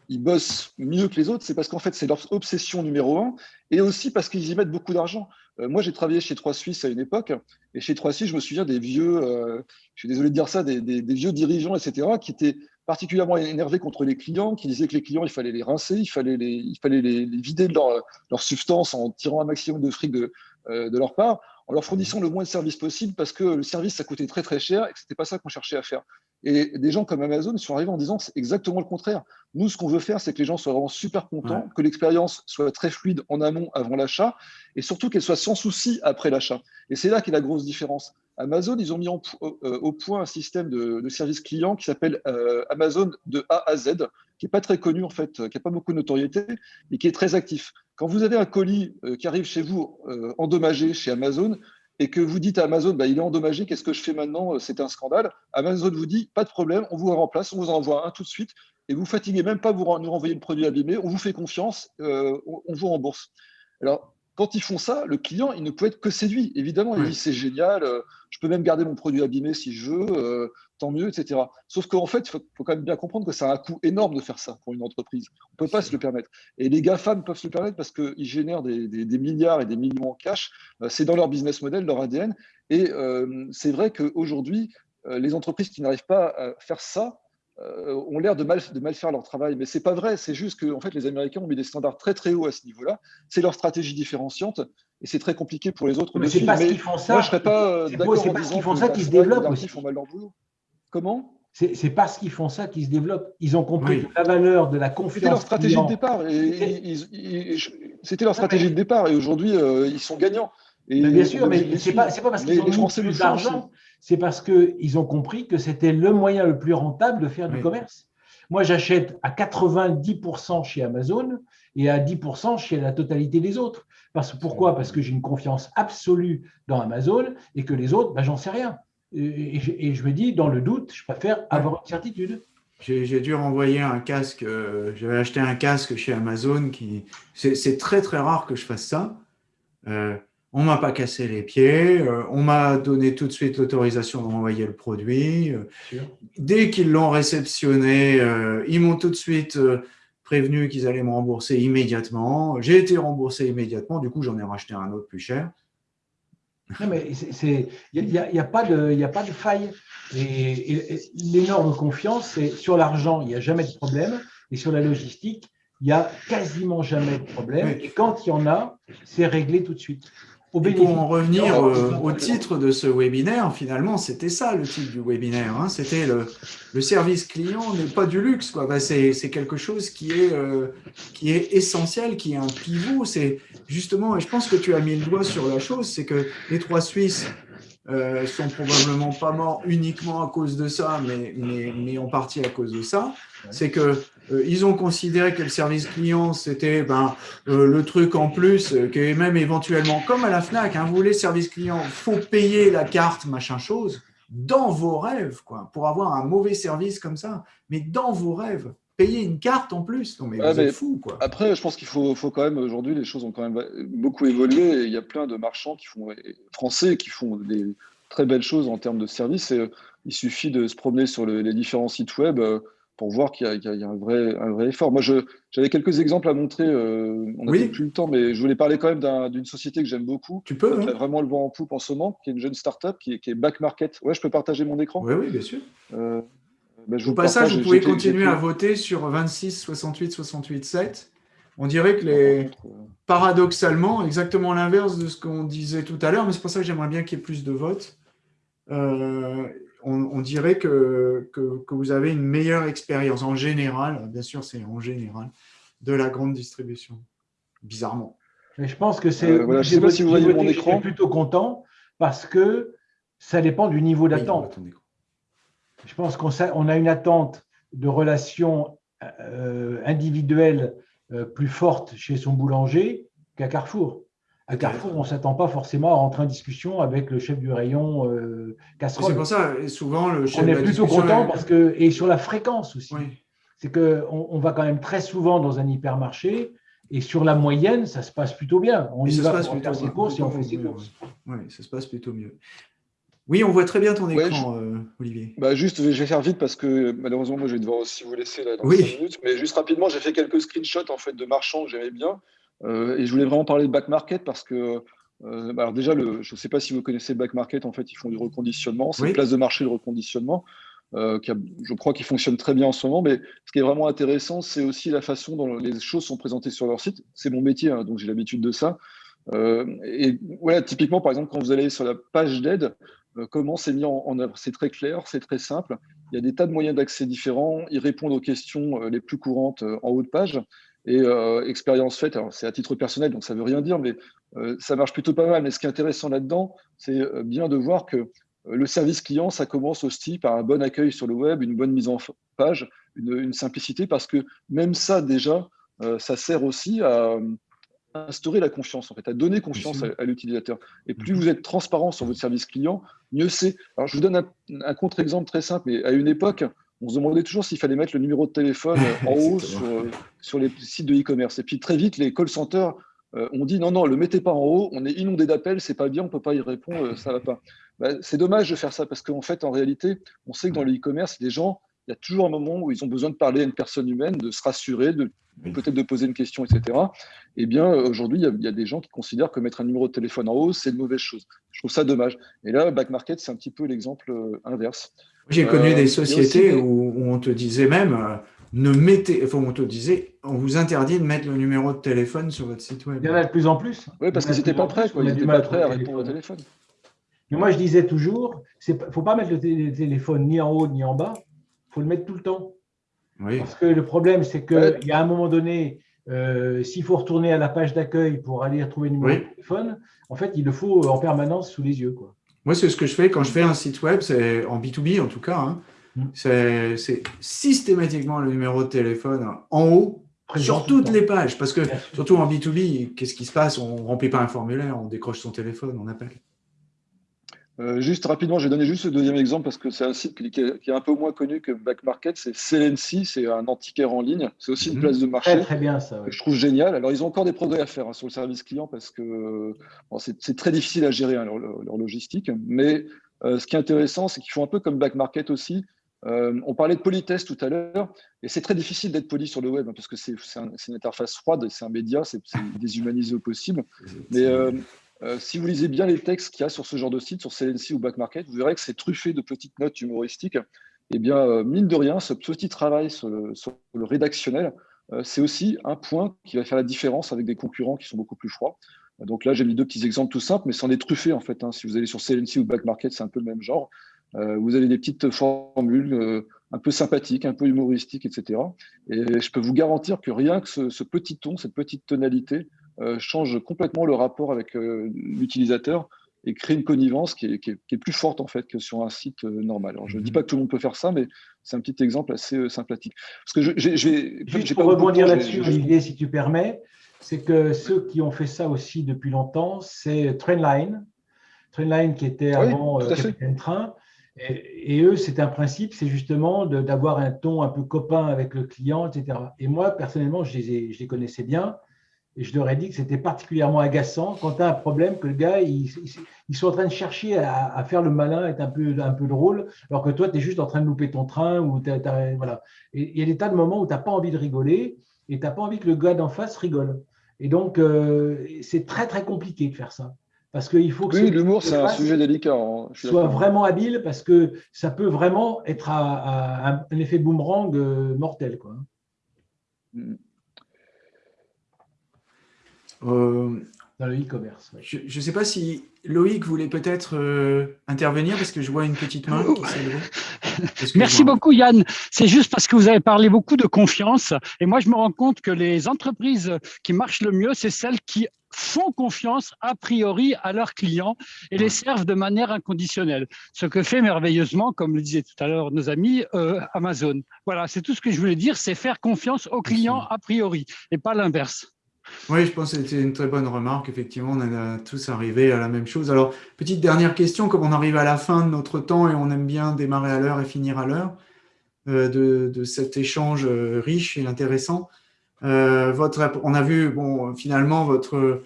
ils bossent mieux que les autres, c'est parce qu'en fait, c'est leur obsession numéro un, et aussi parce qu'ils y mettent beaucoup d'argent. Euh, moi, j'ai travaillé chez Trois Suisses à une époque, et chez Trois Suisses, je me souviens des vieux, euh, je suis désolé de dire ça, des, vieux dirigeants, etc., qui étaient particulièrement énervés contre les clients, qui disaient que les clients, il fallait les rincer, il fallait les, il fallait les, vider de leur, leur substance en tirant un maximum de fric de, euh, de leur part, en leur fournissant le moins de services possible, parce que le service, ça coûtait très très cher, et que c'était pas ça qu'on cherchait à faire. Et des gens comme Amazon sont arrivés en disant c'est exactement le contraire. Nous, ce qu'on veut faire, c'est que les gens soient vraiment super contents, Ouais. que l'expérience soit très fluide en amont, avant l'achat, et surtout qu'elle soit sans souci après l'achat. Et c'est là qu'est la grosse différence. Amazon, ils ont mis en euh, au point un système de, de service client qui s'appelle euh, Amazon de A à Z, qui n'est pas très connu en fait, qui n'a pas beaucoup de notoriété, mais qui est très actif. Quand vous avez un colis euh, qui arrive chez vous endommagé chez Amazon, et que vous dites à Amazon, bah, il est endommagé, qu'est-ce que je fais maintenant Euh, C'est un scandale. Amazon vous dit, pas de problème, on vous remplace, on vous en envoie un tout de suite, et vous fatiguez même pas vous nous renvoyer le produit abîmé, on vous fait confiance, euh, on, vous rembourse. Alors, quand ils font ça, le client, il ne peut être que séduit. Évidemment, il dit, c'est génial, euh, je peux même garder mon produit abîmé si je veux, euh, tant mieux, etc. Sauf qu'en fait, il faut, faut quand même bien comprendre que ça a un coût énorme de faire ça pour une entreprise. On ne peut pas se le permettre. Et les GAFAM peuvent se le permettre parce qu'ils génèrent des, des- des milliards et des millions en cash. Euh, c'est dans leur business model, leur ADN. Et euh, c'est vrai qu'aujourd'hui, euh, les entreprises qui n'arrivent pas à faire ça ont l'air de mal, de mal faire leur travail. Mais c'est pas vrai. C'est juste que en fait, les Américains ont mis des standards très très hauts à ce niveau-là. C'est leur stratégie différenciante. Et c'est très compliqué pour les autres Mais c'est parce qu'ils font ça. moi, je serais pas d'accord en parce disant qu'ils font ça qu'ils se développent aussi. font mal leur boulot. Comment? C'est c'est parce qu'ils font ça qu'ils se développent. Ils ont compris Oui. la valeur de la C'était leur confiance stratégie client, de départ. Et C'était- ils- ils- je- C'était leur stratégie de départ. Et aujourd'hui, euh, ils sont gagnants. Et Mais bien sûr, mais c'est pas, pas parce qu'ils ont mis plus d'argent, c'est parce qu'ils ont compris que c'était le moyen le plus rentable de faire du commerce. Moi, j'achète à 90% chez Amazon et à 10% chez la totalité des autres. Parce, pourquoi? Parce que j'ai une confiance absolue dans Amazon et que les autres, ben, j'en sais rien. Et, je- et je me dis, dans le doute, je préfère avoir une certitude. J'ai dû renvoyer un casque. euh, J'avais acheté un casque chez Amazon. qui C'est très très rare que je fasse ça. Euh, on m'a pas cassé les pieds. euh, on m'a donné tout de suite l'autorisation de renvoyer le produit. dès qu'ils l'ont réceptionné, euh, ils m'ont tout de suite prévenu qu'ils allaient me rembourser immédiatement. J'ai été remboursé immédiatement. Du coup, j'en ai racheté un autre plus cher. Non, mais il n'y a, y a pas de il y a pas de faille. Et, et- et l'énorme confiance, c'est sur l'argent, il n'y a jamais de problème. Et sur la logistique, il n'y a quasiment jamais de problème. Et quand il y en a, c'est réglé tout de suite. Et pour en revenir euh, au titre de ce webinaire, finalement, c'était ça le titre du webinaire. hein. C'était le, le service client n'est pas du luxe. quoi. Bah, c'est c'est quelque chose qui est, euh, qui est essentiel, qui est un pivot. C'est justement, et je pense que tu as mis le doigt sur la chose, c'est que les trois Suisses euh, sont probablement pas morts uniquement à cause de ça, mais, mais, mais en partie à cause de ça. C'est que ils ont considéré que le service client, c'était ben, euh, le truc en plus, euh, qui est même éventuellement, comme à la FNAC, hein, vous voulez service client, faut payer la carte, machin chose, dans vos rêves, quoi, pour avoir un mauvais service comme ça. Mais dans vos rêves, payer une carte en plus, non mais Ouais, vous mais êtes fous, quoi. Après, je pense qu'il faut, faut quand même, aujourd'hui, les choses ont quand même beaucoup évolué. Et il y a plein de marchands qui font, français qui font des très belles choses en termes de services. Et, euh, il suffit de se promener sur le- les différents sites web. euh, pour voir qu'il y, a un vrai, un vrai effort. Moi, j'avais quelques exemples à montrer. Euh, on n'a plus le temps, mais je voulais parler quand même d'une société que j'aime beaucoup. Tu peux. Qui a vraiment le vent en poupe en ce moment, qui est une jeune startup, qui est, qui est Back Market. Ouais, je peux partager mon écrran Oui, oui, bien sûr. Euh, ben, Au passage, vous pouvez continuer à voter sur 26, 68, 68, 7. On dirait que les, paradoxalement, exactement l'inverse de ce qu'on disait tout à l'heure, mais c'est pour ça que j'aimerais bien qu'il y ait plus de votes. Euh, on, dirait que, que, vous avez une meilleure expérience en général, bien sûr c'est en général, de la grande distribution, bizarrement. Mais je pense que c'est. Euh, voilà, je ne sais pas si vous voyez mon écran. Je suis plutôt content parce que ça dépend du niveau d'attente. je pense qu'on on a une attente de relations euh, individuelles euh, plus forte chez son boulanger qu'à Carrefour. À Carrefour, on ne s'attend pas forcément à rentrer en discussion avec le chef du rayon euh, casserole. C'est pour ça, et souvent, le chef On est plutôt content parce que, et sur la fréquence aussi. C'est qu'on on va quand même très souvent dans un hypermarché et sur la moyenne, ça se passe plutôt bien. On y va pour faire ses courses et on fait ses courses. Oui, ça se passe plutôt mieux. Oui, on voit très bien ton écran, euh, Olivier. Bah juste, je vais faire vite parce que malheureusement, moi, je vais devoir aussi vous laisser là, dans 5 minutes. Mais juste rapidement, j'ai fait quelques screenshots en fait, de marchands que j'aimais bien. Euh, et je voulais vraiment parler de back market parce que, euh, bah, alors déjà, le, je ne sais pas si vous connaissez back market, en fait, ils font du reconditionnement. C'est une place de marché de reconditionnement. qui je crois qu'il fonctionne très bien en ce moment, mais ce qui est vraiment intéressant, c'est aussi la façon dont les choses sont présentées sur leur site. C'est mon métier, hein, donc j'ai l'habitude de ça. et voilà, typiquement, par exemple, quand vous allez sur la page d'aide, euh, comment c'est mis en, œuvre? C'est très clair, c'est très simple. Il y a des tas de moyens d'accès différents. Ils répondent aux questions euh, les plus courantes euh, en haut de page. Et expérience faite, alors c'est à titre personnel, donc ça ne veut rien dire, mais ça marche plutôt pas mal. Mais ce qui est intéressant là-dedans, c'est bien de voir que le service client, ça commence aussi par un bon accueil sur le web, une bonne mise en page, une simplicité, parce que même ça, déjà, ça sert aussi à, instaurer la confiance, en fait, à donner confiance à, l'utilisateur. Et plus mhm. vous êtes transparent sur votre service client, mieux c'est. Alors, je vous donne un, contre-exemple très simple, mais à une époque, on se demandait toujours s'il fallait mettre le numéro de téléphone en haut sur, les sites de e-commerce. Et puis très vite, les call centers euh, ont dit non, non, le mettez pas en haut, on est inondé d'appels, c'est pas bien, on peut pas y répondre, euh, ça va pas. Bah, c'est dommage de faire ça parce qu'en fait, en réalité, on sait que dans le e-commerce, des gens il y a toujours un moment où ils ont besoin de parler à une personne humaine, de se rassurer, de peut-être de poser une question, etc. Eh bien, aujourd'hui, il, y, a des gens qui considèrent que mettre un numéro de téléphone en haut, c'est une mauvaise chose. Je trouve ça dommage. Et là, Back Market, c'est un petit peu l'exemple euh, inverse. J'ai connu des euh, sociétés où, on te disait même, euh, ne mettez, enfin, on te disait, on vous interdit de mettre le numéro de téléphone sur votre site web. Il y en a de plus en plus. Oui, parce qu'ils n'étaient pas prêts. Ils n'étaient pas prêts à répondre au téléphone. Mais moi, je disais toujours, il ne faut pas mettre le téléphone ni en haut ni en bas faut le mettre tout le temps. Parce que le problème, c'est qu'il y a un moment donné, euh, s'il faut retourner à la page d'accueil pour aller retrouver le numéro de téléphone, en fait, il le faut en permanence sous les yeux. Quoi. Moi, c'est ce que je fais quand je fais un site web, c'est en B2B en tout cas. Hein. Mm. C'est systématiquement le numéro de téléphone en haut sur toutes les pages. Parce que surtout en B2B, qu'est-ce qui se passe? On ne remplit pas un formulaire, on décroche son téléphone, on appelle. Euh, juste rapidement, je vais donner juste le deuxième exemple parce que c'est un site qui est, un peu moins connu que Back Market. C'est Celency, c'est un antiquaire en ligne. C'est aussi une mhm. place de marché. Très, bien ça. je trouve génial. Alors, ils ont encore des progrès à faire hein, sur le service client parce que c'est très difficile à gérer hein, leur, logistique. Mais euh, ce qui est intéressant, c'est qu'ils font un peu comme Back Market aussi. Euh, on parlait de politesse tout à l'heure, et c'est très difficile d'être poli sur le web hein, parce que c'est une interface froide, c'est un média, c'est déshumanisé au possible. Mais euh, si vous lisez bien les textes qu'il y a sur ce genre de site, sur CNC ou Back Market, vous verrez que c'est truffé de petites notes humoristiques. Eh bien, euh, mine de rien, ce petit travail sur le, rédactionnel, euh, c'est aussi un point qui va faire la différence avec des concurrents qui sont beaucoup plus froids. Donc là, j'ai mis deux petits exemples tout simples, mais c'en est truffé en fait. Hein. Si vous allez sur CNC ou Back Market, c'est un peu le même genre. vous avez des petites formules un peu sympathiques, un peu humoristiques, etc. Et je peux vous garantir que rien que ce petit ton, cette petite tonalité, change complètement le rapport avec euh, l'utilisateur et crée une connivence qui est, plus forte en fait que sur un site euh, normal. Alors, je ne dis mhm. pas que tout le monde peut faire ça, mais c'est un petit exemple assez sympathique. Parce que je, Juste pour rebondir là-dessus, Olivier, si tu permets, c'est que ceux qui ont fait ça aussi depuis longtemps, c'est Trainline, Trainline qui était avant Capitaine Train. Et, eux, c'est un principe, c'est justement d'avoir un ton un peu copain avec le client, etc. Et moi, personnellement, je les, je les connaissais bien. Et je leur ai dit que c'était particulièrement agaçant quand tu as un problème, que le gars, il, ils sont en train de chercher à, faire le malin, être un peu, un peu drôle, alors que toi, tu es juste en train de louper ton train. Ou voilà. Et il y a des tas de moments où tu n'as pas envie de rigoler et tu n'as pas envie que le gars d'en face rigole. Et donc, euh, c'est très, très compliqué de faire ça. Parce qu'il faut que oui, l'humour, c'est un sujet délicat. Hein, soit vraiment habile parce que ça peut vraiment être un effet boomerang euh, mortel. Quoi. Mm. Euh, dans le e-commerce. Je ne sais pas si Loïc voulait peut-être euh, intervenir parce que je vois une petite main qui s'est Merci beaucoup Yann. C'est juste parce que vous avez parlé beaucoup de confiance et moi je me rends compte que les entreprises qui marchent le mieux, c'est celles qui font confiance a priori à leurs clients et les servent de manière inconditionnelle. Ce que fait merveilleusement, comme le disaient tout à l'heure nos amis, euh, Amazon. Voilà, c'est tout ce que je voulais dire, c'est faire confiance aux clients a priori et pas l'inverse. Oui, je pense que c'était une très bonne remarque. Effectivement, on a tous arrivé à la même chose. Alors, petite dernière question, comme on arrive à la fin de notre temps et on aime bien démarrer à l'heure et finir à l'heure euh, de, cet échange euh, riche et intéressant. Euh, votre, on a vu, bon, finalement, votre,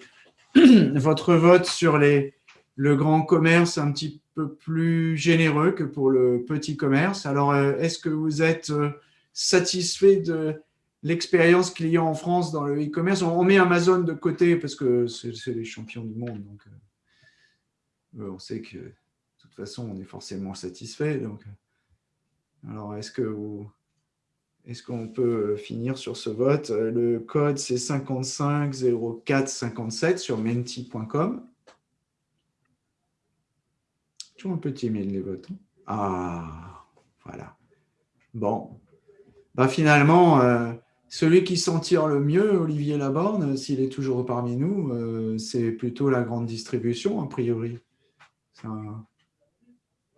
votre vote sur les, le grand commerce un petit peu plus généreux que pour le petit commerce. Alors, est-ce que vous êtes satisfait de l'expérience client en France dans le e-commerce. On, met Amazon de côté parce que c'est les champions du monde. Donc, euh, on sait que de toute façon, on est forcément satisfait. Donc, alors, est-ce que est-ce qu'on peut finir sur ce vote? Le code, c'est 550457 sur menti.com. Toujours un peu timide les votes. Hein. Ah, voilà. Bon. Bah, finalement, euh, celui qui s'en tire le mieux, Olivier Laborne, s'il est toujours parmi nous, euh, c'est plutôt la grande distribution, a priori.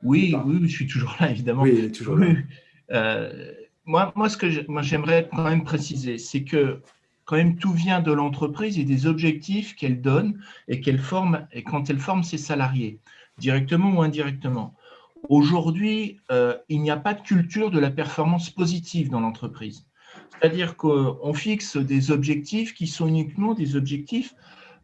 Oui, oui, je suis toujours là, évidemment. Oui, toujours là. Euh, moi, moi, ce que j'aimerais quand même préciser, c'est que quand même tout vient de l'entreprise et des objectifs qu'elle donne et qu'elle forme et quand elle forme ses salariés, directement ou indirectement. Aujourd'hui, euh, il n'y a pas de culture de la performance positive dans l'entreprise. C'est-à-dire qu'on fixe des objectifs qui sont uniquement des objectifs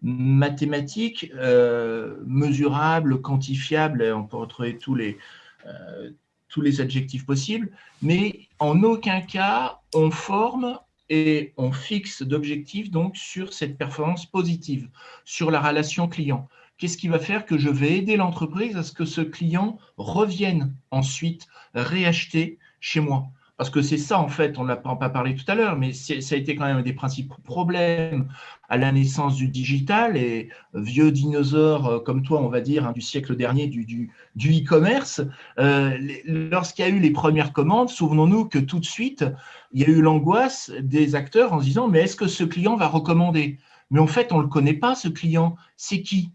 mathématiques, euh, mesurables, quantifiables, on peut retrouver tous les, euh, tous les adjectifs possibles, mais en aucun cas on forme et on fixe d'objectifs sur cette performance positive, sur la relation client. Qu'est-ce qui va faire que je vais aider l'entreprise à ce que ce client revienne ensuite réacheter chez moi? Parce que c'est ça, en fait, on n'a pas parlé tout à l'heure, mais ça a été quand même un des principaux problèmes à la naissance du digital et vieux dinosaures euh, comme toi, on va dire, hein, du siècle dernier du e-commerce. Euh, lorsqu'il y a eu les premières commandes, souvenons-nous que tout de suite, il y a eu l'angoisse des acteurs en se disant, mais est-ce que ce client va recommander? Mais en fait, on ne le connaît pas, ce client. C'est qui?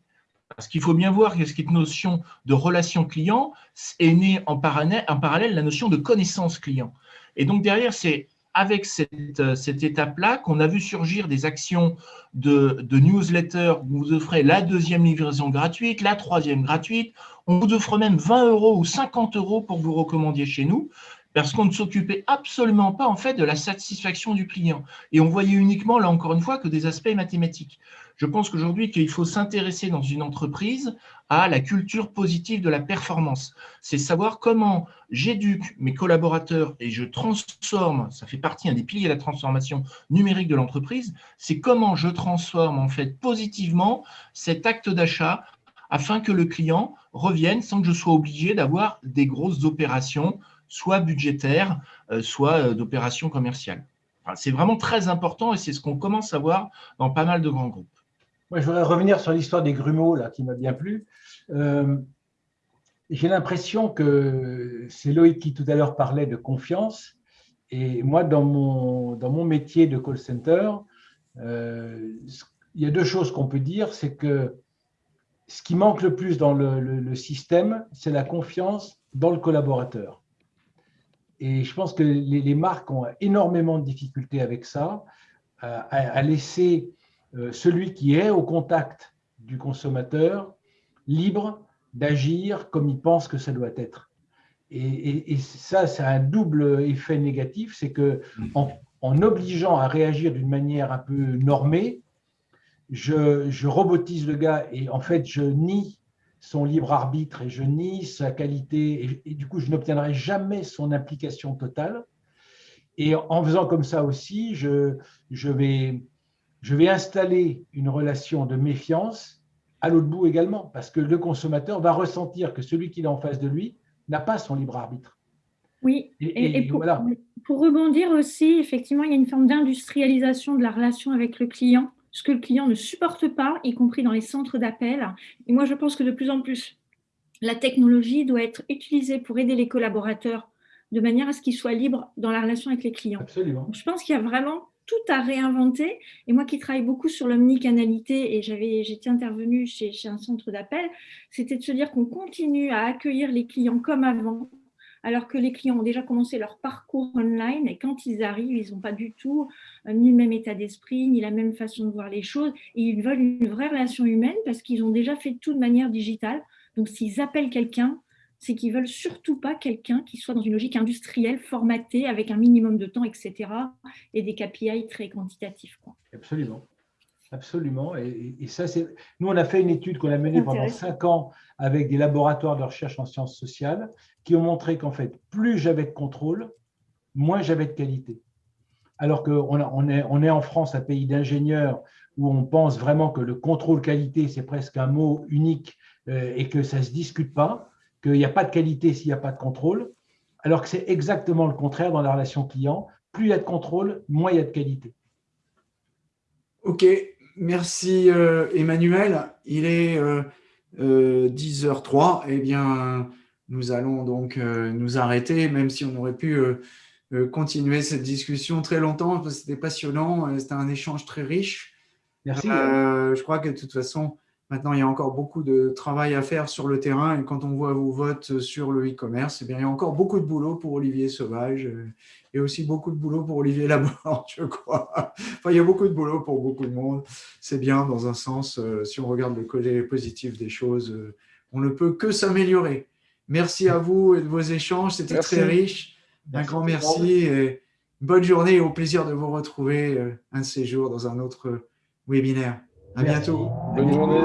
Parce qu'il faut bien voir que cette notion de relation client est née en parallèle la notion de connaissance client. Et donc derrière, c'est avec cette, cette étape-là qu'on a vu surgir des actions de, de, newsletter où vous offrez la deuxième livraison gratuite, la troisième gratuite. On vous offre même 20 euros ou 50 euros pour vous recommandiez chez nous parce qu'on ne s'occupait absolument pas en fait de la satisfaction du client. Et on voyait uniquement, là encore une fois, que des aspects mathématiques. Je pense qu'aujourd'hui, qu'il faut s'intéresser dans une entreprise à la culture positive de la performance. C'est savoir comment j'éduque mes collaborateurs et je transforme, ça fait partie un des piliers de la transformation numérique de l'entreprise, c'est comment je transforme en fait positivement cet acte d'achat afin que le client revienne sans que je sois obligé d'avoir des grosses opérations soit budgétaire, euh, soit euh, d'opérations commerciales. c'est vraiment très important et c'est ce qu'on commence à voir dans pas mal de grands groupes. Moi, je voudrais revenir sur l'histoire des grumeaux, là, qui m'a bien plu. Euh, j'ai l'impression que c'est Loïc qui tout à l'heure parlait de confiance. Et moi, dans mon, dans mon métier de call center, il y a deux choses qu'on peut dire. C'est que ce qui manque le plus dans le système, c'est la confiance dans le collaborateur. Et je pense que les, marques ont énormément de difficultés avec ça, euh, à, laisser euh, celui qui est au contact du consommateur libre d'agir comme il pense que ça doit être. Et, ça, c'est un double effet négatif, c'est que en, obligeant à réagir d'une manière un peu normée, je, robotise le gars et en fait, je nie son libre arbitre et je nie sa qualité et, du coup, je n'obtiendrai jamais son implication totale. Et en faisant comme ça aussi, je, vais, je vais installer une relation de méfiance à l'autre bout également, parce que le consommateur va ressentir que celui qui est en face de lui n'a pas son libre arbitre. Oui, et, pour, pour, rebondir aussi, effectivement, il y a une forme d'industrialisation de la relation avec le client ce que le client ne supporte pas, y compris dans les centres d'appel. Et moi, je pense que de plus en plus, la technologie doit être utilisée pour aider les collaborateurs de manière à ce qu'ils soient libres dans la relation avec les clients. Absolument. je pense qu'il y a vraiment tout à réinventer. Et moi qui travaille beaucoup sur l'omnicanalité, et j'étais intervenue chez, un centre d'appel, c'était de se dire qu'on continue à accueillir les clients comme avant, alors que les clients ont déjà commencé leur parcours online et quand ils arrivent, ils n'ont pas du tout euh, ni le même état d'esprit, ni la même façon de voir les choses et ils veulent une vraie relation humaine parce qu'ils ont déjà fait tout de manière digitale. Donc, s'ils appellent quelqu'un, c'est qu'ils veulent surtout pas quelqu'un qui soit dans une logique industrielle, formatée, avec un minimum de temps, etc. et des KPI très quantitatifs. Absolument. Absolument. Et, ça, c'est. Nous, on a fait une étude qu'on a menée pendant cinq ans avec des laboratoires de recherche en sciences sociales qui ont montré qu'en fait, plus j'avais de contrôle, moins j'avais de qualité. Alors qu'on on est, on est en France, un pays d'ingénieurs où on pense vraiment que le contrôle qualité, c'est presque un mot unique euh, et que ça ne se discute pas, qu'il n'y a pas de qualité s'il n'y a pas de contrôle, alors que c'est exactement le contraire dans la relation client. Plus il y a de contrôle, moins il y a de qualité. OK, merci euh, Emmanuel. Il est 10h03. Euh, eh bien, nous allons donc euh, nous arrêter, même si on aurait pu continuer cette discussion très longtemps, c'était passionnant, c'était un échange très riche. Merci. je crois que de toute façon, Maintenant, il y a encore beaucoup de travail à faire sur le terrain et quand on voit vos votes sur le e-commerce, eh il y a encore beaucoup de boulot pour Olivier Sauvage euh, et aussi beaucoup de boulot pour Olivier Laborde, je crois. Enfin, il y a beaucoup de boulot pour beaucoup de monde. C'est bien dans un sens, euh, si on regarde le côté positif des choses, euh, on ne peut que s'améliorer. Merci à vous et de vos échanges, c'était très riche. Un grand merci et bonne journée et au plaisir de vous retrouver un de ces jours dans un autre webinaire. À bientôt. Bonne journée.